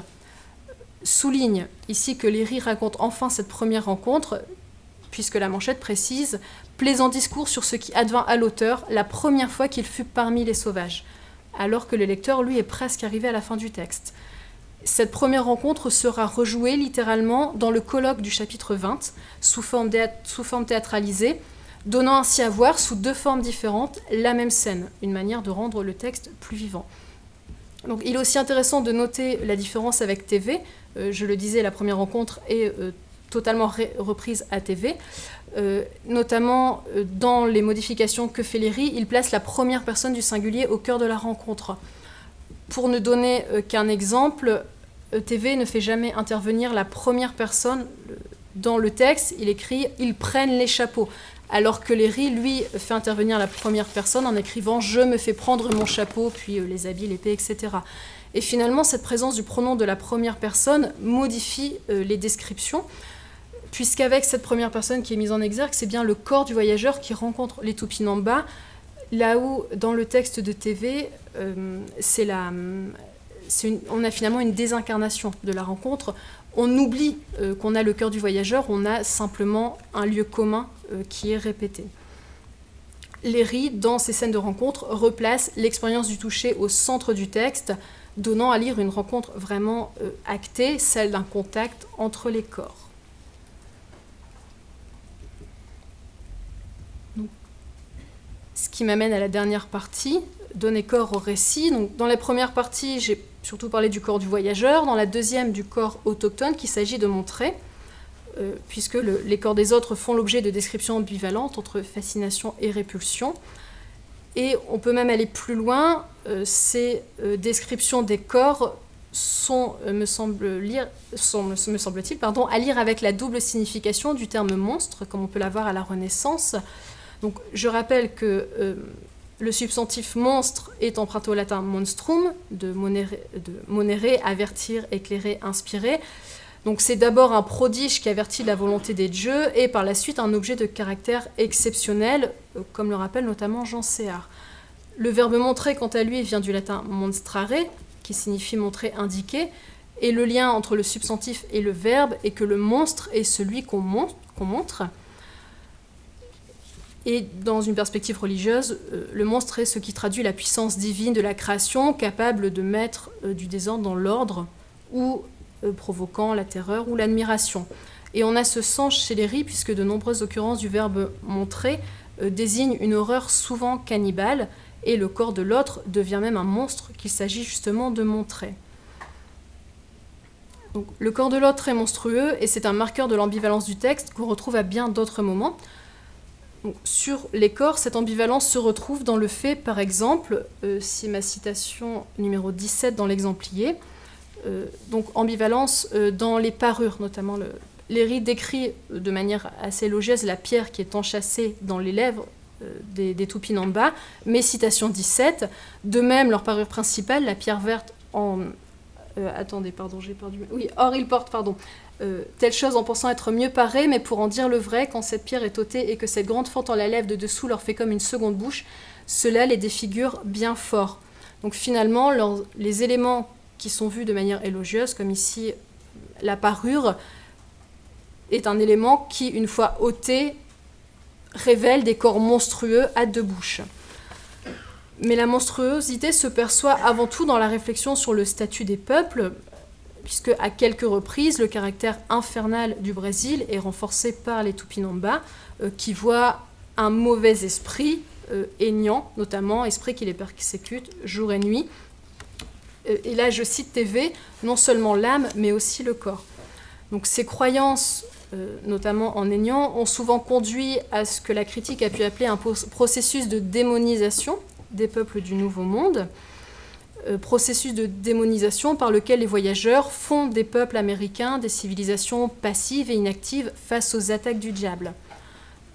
souligne ici que Léry raconte enfin cette première rencontre puisque la manchette précise Plaisant discours sur ce qui advint à l'auteur la première fois qu'il fut parmi les sauvages, alors que le lecteur, lui, est presque arrivé à la fin du texte. Cette première rencontre sera rejouée littéralement dans le colloque du chapitre 20, sous forme, sous forme théâtralisée, donnant ainsi à voir, sous deux formes différentes, la même scène, une manière de rendre le texte plus vivant. Donc, il est aussi intéressant de noter la différence avec TV. Euh, je le disais, la première rencontre est euh, totalement reprise à TV. Euh, notamment dans les modifications que fait Léry, il place la première personne du singulier au cœur de la rencontre. Pour ne donner qu'un exemple, TV ne fait jamais intervenir la première personne dans le texte. Il écrit « ils prennent les chapeaux », alors que Léry, lui, fait intervenir la première personne en écrivant « je me fais prendre mon chapeau, puis les habits, l'épée, etc. » Et finalement, cette présence du pronom de la première personne modifie les descriptions puisqu'avec cette première personne qui est mise en exergue, c'est bien le corps du voyageur qui rencontre les Tupinambas, là où dans le texte de TV, euh, c'est la, on a finalement une désincarnation de la rencontre. On oublie euh, qu'on a le cœur du voyageur, on a simplement un lieu commun euh, qui est répété. Léry, dans ces scènes de rencontre, replace l'expérience du toucher au centre du texte, donnant à lire une rencontre vraiment actée, celle d'un contact entre les corps. Ce qui m'amène à la dernière partie, donner corps au récit. Dans la première partie, j'ai surtout parlé du corps du voyageur, dans la deuxième du corps autochtone qu'il s'agit de montrer, euh, puisque les corps des autres font l'objet de descriptions ambivalentes entre fascination et répulsion. Et on peut même aller plus loin, euh, ces euh, descriptions des corps sont, me semble-t-il, semble pardon, à lire avec la double signification du terme monstre, comme on peut l'avoir à la Renaissance, donc, je rappelle que le substantif monstre est emprunté au latin monstrum, de monere, avertir, éclairer, inspirer. Donc c'est d'abord un prodige qui avertit la volonté des dieux et par la suite un objet de caractère exceptionnel, euh, comme le rappelle notamment Jean Séard. Le verbe montrer, quant à lui, vient du latin monstrare, qui signifie montrer, indiquer, et le lien entre le substantif et le verbe est que le monstre est celui qu'on montre, et dans une perspective religieuse, euh, le monstre est ce qui traduit la puissance divine de la création, capable de mettre euh, du désordre dans l'ordre, ou provoquant la terreur ou l'admiration. Et on a ce sens chez les ris, puisque de nombreuses occurrences du verbe montrer désignent une horreur souvent cannibale, et le corps de l'autre devient même un monstre qu'il s'agit justement de montrer. Le corps de l'autre est monstrueux et c'est un marqueur de l'ambivalence du texte qu'on retrouve à bien d'autres moments. Sur les corps, cette ambivalence se retrouve dans le fait, par exemple, euh, c'est ma citation numéro 17 dans l'exemplier, euh, donc ambivalence euh, dans les parures, notamment le, Léry décrit de manière assez élogieuse la pierre qui est enchâssée dans les lèvres des, des bas, mais citation 17, de même leur parure principale, la pierre verte en euh, attendez, pardon, j'ai perdu. Oui, or il porte, pardon. Euh, telle chose en pensant être mieux paré, mais pour en dire le vrai, quand cette pierre est ôtée et que cette grande fente en la lèvre de dessous leur fait comme une seconde bouche, cela les défigure bien fort. Donc finalement, les éléments qui sont vus de manière élogieuse, comme ici la parure, est un élément qui, une fois ôté, révèle des corps monstrueux à deux bouches. Mais la monstruosité se perçoit avant tout dans la réflexion sur le statut des peuples, puisque à quelques reprises, le caractère infernal du Brésil est renforcé par les Tupinamba, euh, qui voient un mauvais esprit, euh, notamment, esprit qui les persécute jour et nuit. Euh, et là, je cite TV, non seulement l'âme, mais aussi le corps. Donc ces croyances, notamment en aignant, ont souvent conduit à ce que la critique a pu appeler un processus de démonisation des peuples du Nouveau Monde, euh, processus de démonisation par lequel les voyageurs font des peuples américains des civilisations passives et inactives face aux attaques du diable.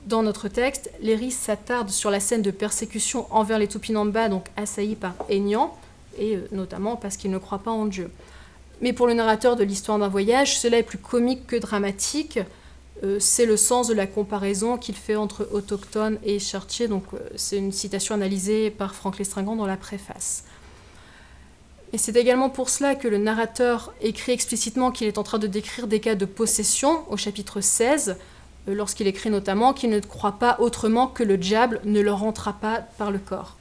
Dans notre texte, Léry s'attarde sur la scène de persécution envers les Tupinamba, donc assaillis par Aignan, et euh, notamment parce qu'ils ne croient pas en Dieu. Mais pour le narrateur de l'histoire d'un voyage, cela est plus comique que dramatique, euh, c'est le sens de la comparaison qu'il fait entre autochtone et chartier. Donc, euh, c'est une citation analysée par Franck Lestringant dans la préface. Et c'est également pour cela que le narrateur écrit explicitement qu'il est en train de décrire des cas de possession au chapitre 16, euh, lorsqu'il écrit notamment qu'il ne croit pas autrement que le diable ne leur rentrera pas par le corps.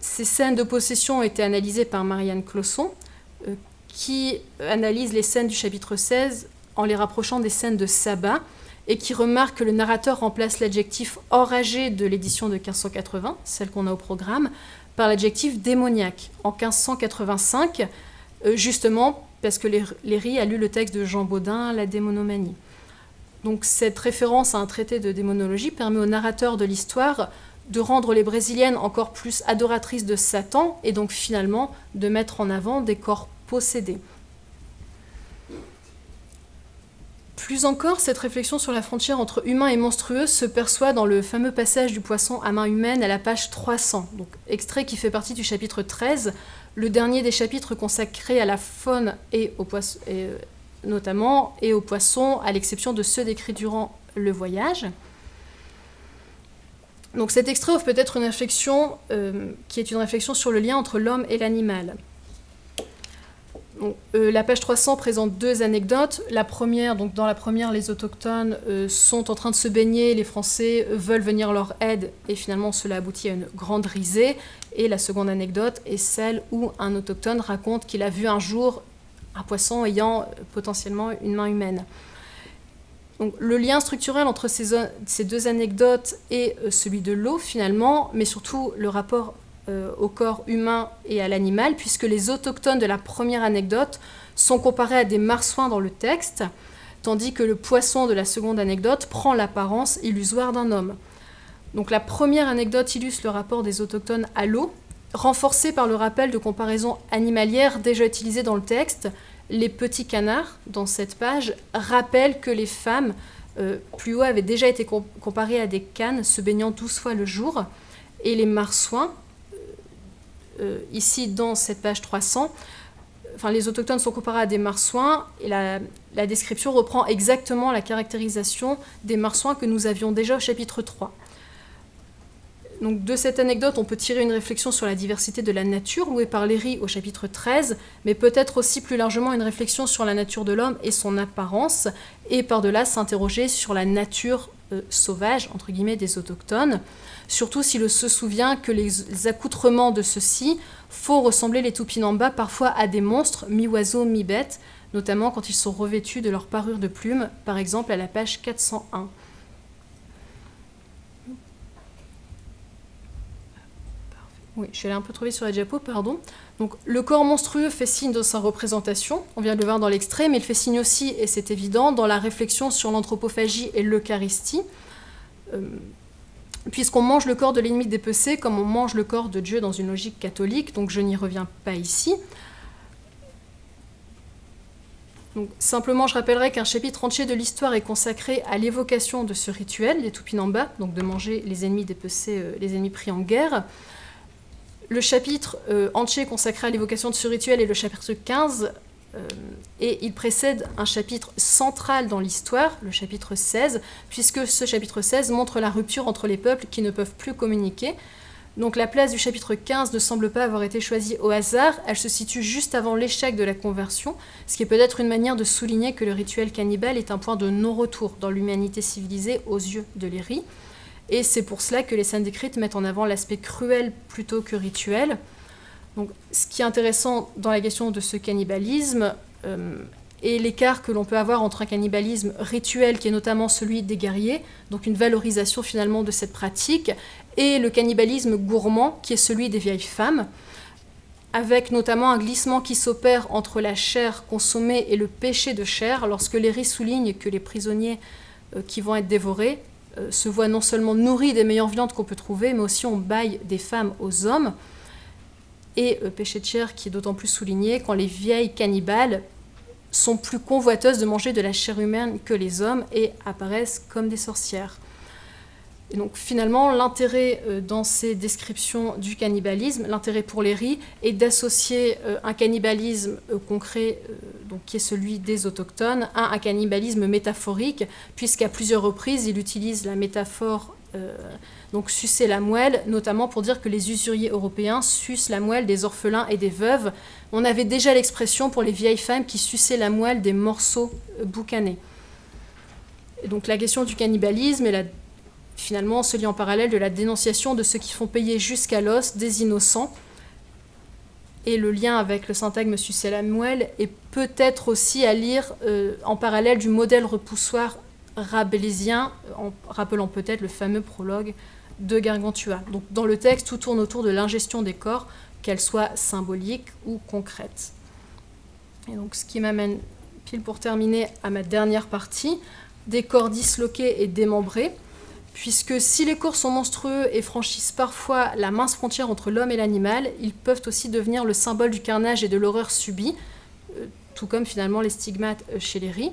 Ces scènes de possession ont été analysées par Marianne Closson, qui analyse les scènes du chapitre 16 en les rapprochant des scènes de sabbat, et qui remarque que le narrateur remplace l'adjectif enragé de l'édition de 1580, celle qu'on a au programme, par l'adjectif démoniaque. En 1585, euh, justement parce que Léry a lu le texte de Jean Baudin, La démonomanie. Donc cette référence à un traité de démonologie permet au narrateur de l'histoire de rendre les Brésiliennes encore plus adoratrices de Satan et donc finalement de mettre en avant des corps possédés. Plus encore, cette réflexion sur la frontière entre humain et monstrueux se perçoit dans le fameux passage du poisson à main humaine à la page 300, donc extrait qui fait partie du chapitre 13, le dernier des chapitres consacrés à la faune et aux poissons, euh, notamment, et aux poissons, à l'exception de ceux décrits durant le voyage. Donc cet extrait offre peut-être une réflexion euh, qui est une réflexion sur le lien entre l'homme et l'animal. Euh, la page 300 présente deux anecdotes. La première, donc dans la première, les autochtones euh, sont en train de se baigner, les Français veulent venir leur aide et finalement cela aboutit à une grande risée. Et la seconde anecdote est celle où un autochtone raconte qu'il a vu un jour un poisson ayant euh, potentiellement une main humaine. Donc, le lien structurel entre ces, ces deux anecdotes et celui de l'eau finalement, mais surtout le rapport euh, au corps humain et à l'animal, puisque les autochtones de la première anecdote sont comparés à des marsouins dans le texte, tandis que le poisson de la seconde anecdote prend l'apparence illusoire d'un homme. Donc la première anecdote illustre le rapport des autochtones à l'eau, renforcé par le rappel de comparaisons animalières déjà utilisées dans le texte. Les petits canards, dans cette page, rappellent que les femmes, euh, plus haut, avaient déjà été comparées à des cannes se baignant douze fois le jour, et les marsouins, euh, ici dans cette page 300, enfin, les autochtones sont comparés à des marsouins et la, description reprend exactement la caractérisation des marsouins que nous avions déjà au chapitre 3. Donc, de cette anecdote, on peut tirer une réflexion sur la diversité de la nature louée par Léry au chapitre 13, mais peut-être aussi plus largement une réflexion sur la nature de l'homme et son apparence, et par-delà s'interroger sur la nature euh, sauvage, des autochtones surtout si se souvient que les accoutrements de ceux-ci font ressembler les Tupinamba parfois à des monstres, mi-oiseaux, mi-bêtes, notamment quand ils sont revêtus de leur parure de plumes, par exemple à la page 401. Oui, je suis allée un peu trop vite sur la diapo, pardon. Le corps monstrueux fait signe de sa représentation, on vient de le voir dans l'extrait, mais il fait signe aussi, et c'est évident, dans la réflexion sur l'anthropophagie et l'eucharistie. Euh, puisqu'on mange le corps de l'ennemi dépecé comme on mange le corps de Dieu dans une logique catholique, donc je n'y reviens pas ici. Simplement, je rappellerai qu'un chapitre entier de l'histoire est consacré à l'évocation de ce rituel, les Tupinamba, donc de manger les ennemis dépecés, euh, les ennemis pris en guerre. Le chapitre euh, entier consacré à l'évocation de ce rituel est le chapitre 15, euh, et il précède un chapitre central dans l'histoire, le chapitre 16, puisque ce chapitre 16 montre la rupture entre les peuples qui ne peuvent plus communiquer. Donc la place du chapitre 15 ne semble pas avoir été choisie au hasard, elle se situe juste avant l'échec de la conversion, ce qui est peut-être une manière de souligner que le rituel cannibale est un point de non-retour dans l'humanité civilisée aux yeux de Léry. Et c'est pour cela que les scènes décrites mettent en avant l'aspect cruel plutôt que rituel. Ce qui est intéressant dans la question de ce cannibalisme euh, est l'écart que l'on peut avoir entre un cannibalisme rituel, qui est notamment celui des guerriers, donc une valorisation finalement de cette pratique, et le cannibalisme gourmand, qui est celui des vieilles femmes, avec notamment un glissement qui s'opère entre la chair consommée et le péché de chair, lorsque Léry souligne que les prisonniers euh, qui vont être dévorés euh, se voient non seulement nourris des meilleures viandes qu'on peut trouver, mais aussi on baille des femmes aux hommes. Et euh, péché de chair qui est d'autant plus souligné quand les vieilles cannibales sont plus convoiteuses de manger de la chair humaine que les hommes et apparaissent comme des sorcières. Et donc finalement, l'intérêt euh, dans ces descriptions du cannibalisme, l'intérêt pour les riz, est d'associer euh, un cannibalisme concret, qui est celui des autochtones, à un cannibalisme métaphorique, puisqu'à plusieurs reprises, il utilise la métaphore donc sucer la moelle, notamment pour dire que les usuriers européens sucent la moelle des orphelins et des veuves. On avait déjà l'expression pour les vieilles femmes qui suçaient la moelle des morceaux boucanés. Et donc la question du cannibalisme la finalement se lie en parallèle de la dénonciation de ceux qui font payer jusqu'à l'os des innocents. Et le lien avec le syntagme sucer la moelle est peut-être aussi à lire euh, en parallèle du modèle repoussoir rabelaisien, en rappelant peut-être le fameux prologue de Gargantua. Donc dans le texte, tout tourne autour de l'ingestion des corps, qu'elle soit symbolique ou concrète. Et donc ce qui m'amène pile pour terminer à ma dernière partie, des corps disloqués et démembrés puisque si les corps sont monstrueux et franchissent parfois la mince frontière entre l'homme et l'animal, ils peuvent aussi devenir le symbole du carnage et de l'horreur subie, euh, tout comme finalement les stigmates euh, chez les riz.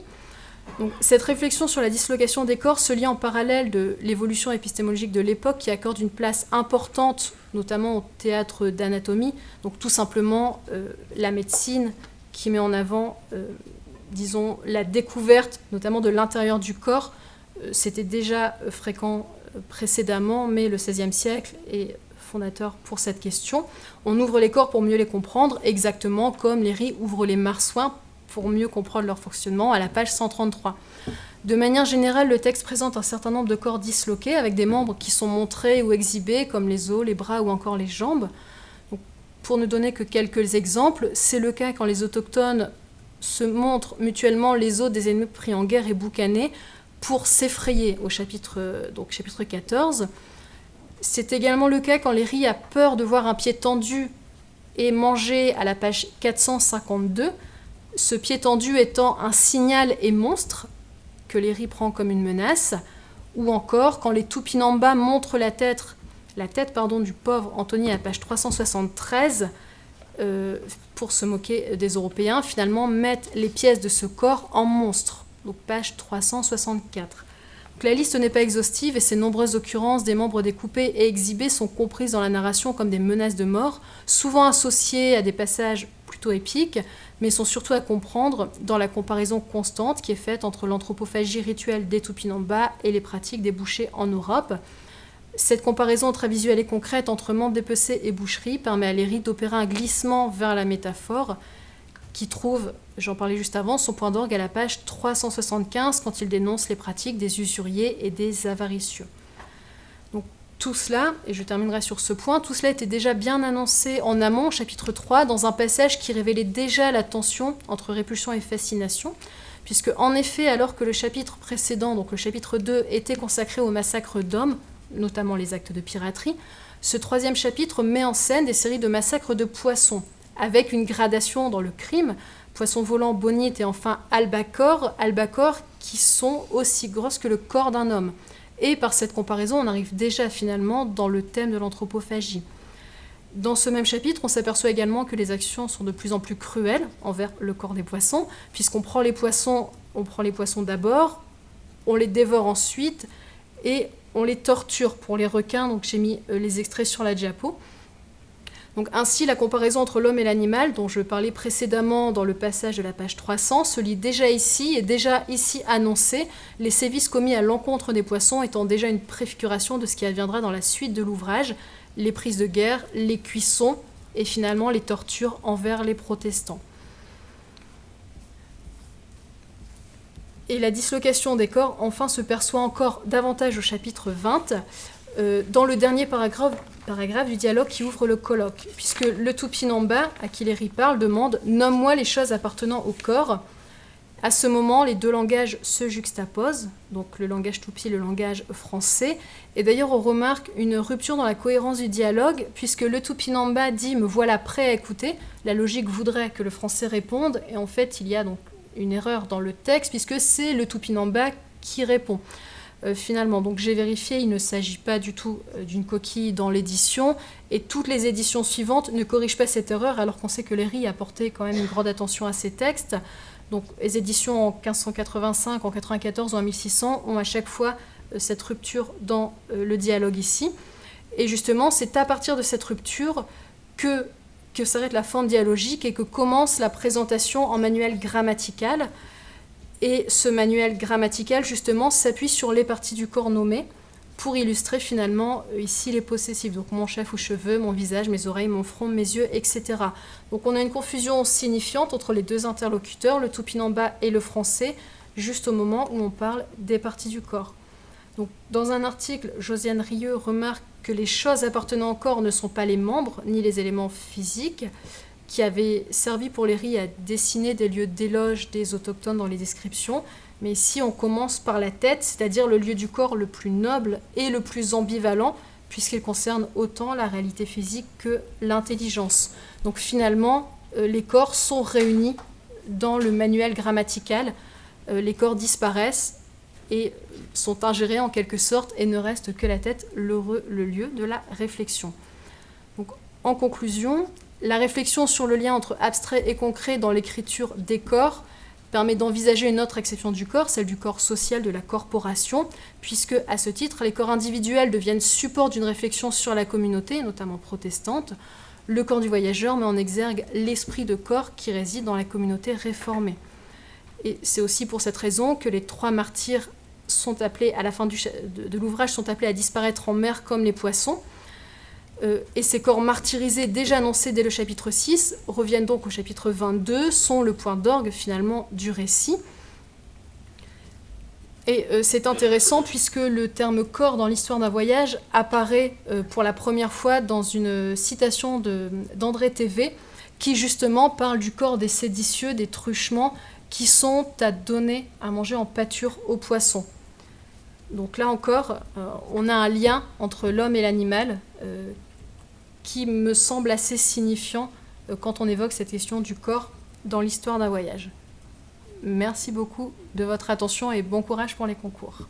Cette réflexion sur la dislocation des corps se lie en parallèle de l'évolution épistémologique de l'époque qui accorde une place importante, notamment au théâtre d'anatomie, donc tout simplement euh, la médecine qui met en avant, disons, la découverte notamment de l'intérieur du corps c'était déjà fréquent précédemment, mais le XVIe siècle est fondateur pour cette question. On ouvre les corps pour mieux les comprendre, exactement comme les riz ouvrent les marsouins pour mieux comprendre leur fonctionnement à la page 133. De manière générale, le texte présente un certain nombre de corps disloqués avec des membres qui sont montrés ou exhibés, comme les os, les bras ou encore les jambes. pour ne donner que quelques exemples, c'est le cas quand les autochtones se montrent mutuellement les os des ennemis pris en guerre et boucanés, pour s'effrayer au chapitre, donc chapitre 14. C'est également le cas quand Léry a peur de voir un pied tendu et mangé à la page 452, ce pied tendu étant un signal et monstre que Léry prend comme une menace, ou encore quand les Tupinamba montrent la tête, la tête pardon, du pauvre Anthony à page 373, euh, pour se moquer des Européens, finalement mettent les pièces de ce corps en monstre donc page 364. la liste n'est pas exhaustive et ces nombreuses occurrences des membres découpés et exhibés sont comprises dans la narration comme des menaces de mort, souvent associées à des passages plutôt épiques, mais sont surtout à comprendre dans la comparaison constante qui est faite entre l'anthropophagie rituelle des Tupinamba et les pratiques des bouchers en Europe. Cette comparaison très visuelle et concrète entre membres dépecés et boucherie permet à Léry d'opérer un glissement vers la métaphore qui trouve, j'en parlais juste avant, son point d'orgue à la page 375 quand il dénonce les pratiques des usuriers et des avaricieux. Tout cela, et je terminerai sur ce point, tout cela était déjà bien annoncé en amont, chapitre 3, dans un passage qui révélait déjà la tension entre répulsion et fascination, puisque en effet, alors que le chapitre précédent, donc le chapitre 2, était consacré au massacre d'hommes, notamment les actes de piraterie, ce troisième chapitre met en scène des séries de massacres de poissons, avec une gradation dans le crime, poissons volants, bonites et enfin albacores, albacores qui sont aussi grosses que le corps d'un homme. Et par cette comparaison, on arrive déjà finalement dans le thème de l'anthropophagie. Dans ce même chapitre, on s'aperçoit également que les actions sont de plus en plus cruelles envers le corps des poissons, puisqu'on prend les poissons, on prend les poissons d'abord, on les dévore ensuite et on les torture pour les requins. Donc j'ai mis euh, les extraits sur la diapo. Ainsi, la comparaison entre l'homme et l'animal, dont je parlais précédemment dans le passage de la page 300, se lit déjà ici et déjà ici annoncé, les sévices commis à l'encontre des poissons étant déjà une préfiguration de ce qui adviendra dans la suite de l'ouvrage, les prises de guerre, les cuissons et finalement les tortures envers les protestants. Et la dislocation des corps, enfin, se perçoit encore davantage au chapitre 20, euh, dans le dernier paragraphe, paragraphe, du dialogue qui ouvre le colloque, puisque le Tupinamba, à qui Léry parle, demande Nomme-moi les choses appartenant au corps. À ce moment, les deux langages se juxtaposent, donc le langage Tupi, le langage français. Et d'ailleurs, on remarque une rupture dans la cohérence du dialogue, puisque le Tupinamba dit Me voilà prêt à écouter. La logique voudrait que le français réponde, et en fait, il y a donc une erreur dans le texte, puisque c'est le Tupinamba qui répond. Euh, finalement. Donc j'ai vérifié, il ne s'agit pas du tout euh, d'une coquille dans l'édition, et toutes les éditions suivantes ne corrigent pas cette erreur, alors qu'on sait que Léry a porté quand même une grande attention à ces textes. Donc les éditions en 1585, en 94 ou en 1600 ont à chaque fois euh, cette rupture dans le dialogue ici. Et justement, c'est à partir de cette rupture que, que s'arrête la forme dialogique et que commence la présentation en manuel grammatical. Et ce manuel grammatical, justement, s'appuie sur les parties du corps nommées pour illustrer finalement euh, ici les possessifs. Donc mon chef ou cheveux, mon visage, mes oreilles, mon front, mes yeux, etc. Donc on a une confusion signifiante entre les deux interlocuteurs, le tupinamba et le français, juste au moment où on parle des parties du corps. Dans un article, Josiane Rieu remarque que les choses appartenant au corps ne sont pas les membres ni les éléments physiques, qui avait servi pour les riz à dessiner des lieux d'éloge des autochtones dans les descriptions. Mais ici, on commence par la tête, c'est-à-dire le lieu du corps le plus noble et le plus ambivalent, puisqu'il concerne autant la réalité physique que l'intelligence. Donc finalement, euh, les corps sont réunis dans le manuel grammatical. Euh, les corps disparaissent et sont ingérés en quelque sorte et ne reste que la tête, le lieu de la réflexion. Donc, en conclusion, la réflexion sur le lien entre abstrait et concret dans l'écriture des corps permet d'envisager une autre exception du corps, celle du corps social de la corporation, puisque à ce titre, les corps individuels deviennent support d'une réflexion sur la communauté, notamment protestante. Le corps du voyageur met en exergue l'esprit de corps qui réside dans la communauté réformée. Et c'est aussi pour cette raison que les trois martyrs sont appelés, à la fin de l'ouvrage, sont appelés à disparaître en mer comme les poissons, et ces corps martyrisés déjà annoncés dès le chapitre 6 reviennent donc au chapitre 22, sont le point d'orgue finalement du récit. Et euh, c'est intéressant puisque le terme corps dans l'histoire d'un voyage apparaît euh, pour la première fois dans une citation d'André TV qui justement parle du corps des séditieux, des truchements qui sont à donner à manger en pâture aux poissons. Donc là encore, on a un lien entre l'homme et l'animal qui me semble assez signifiant euh, quand on évoque cette question du corps dans l'histoire d'un voyage. Merci beaucoup de votre attention et bon courage pour les concours.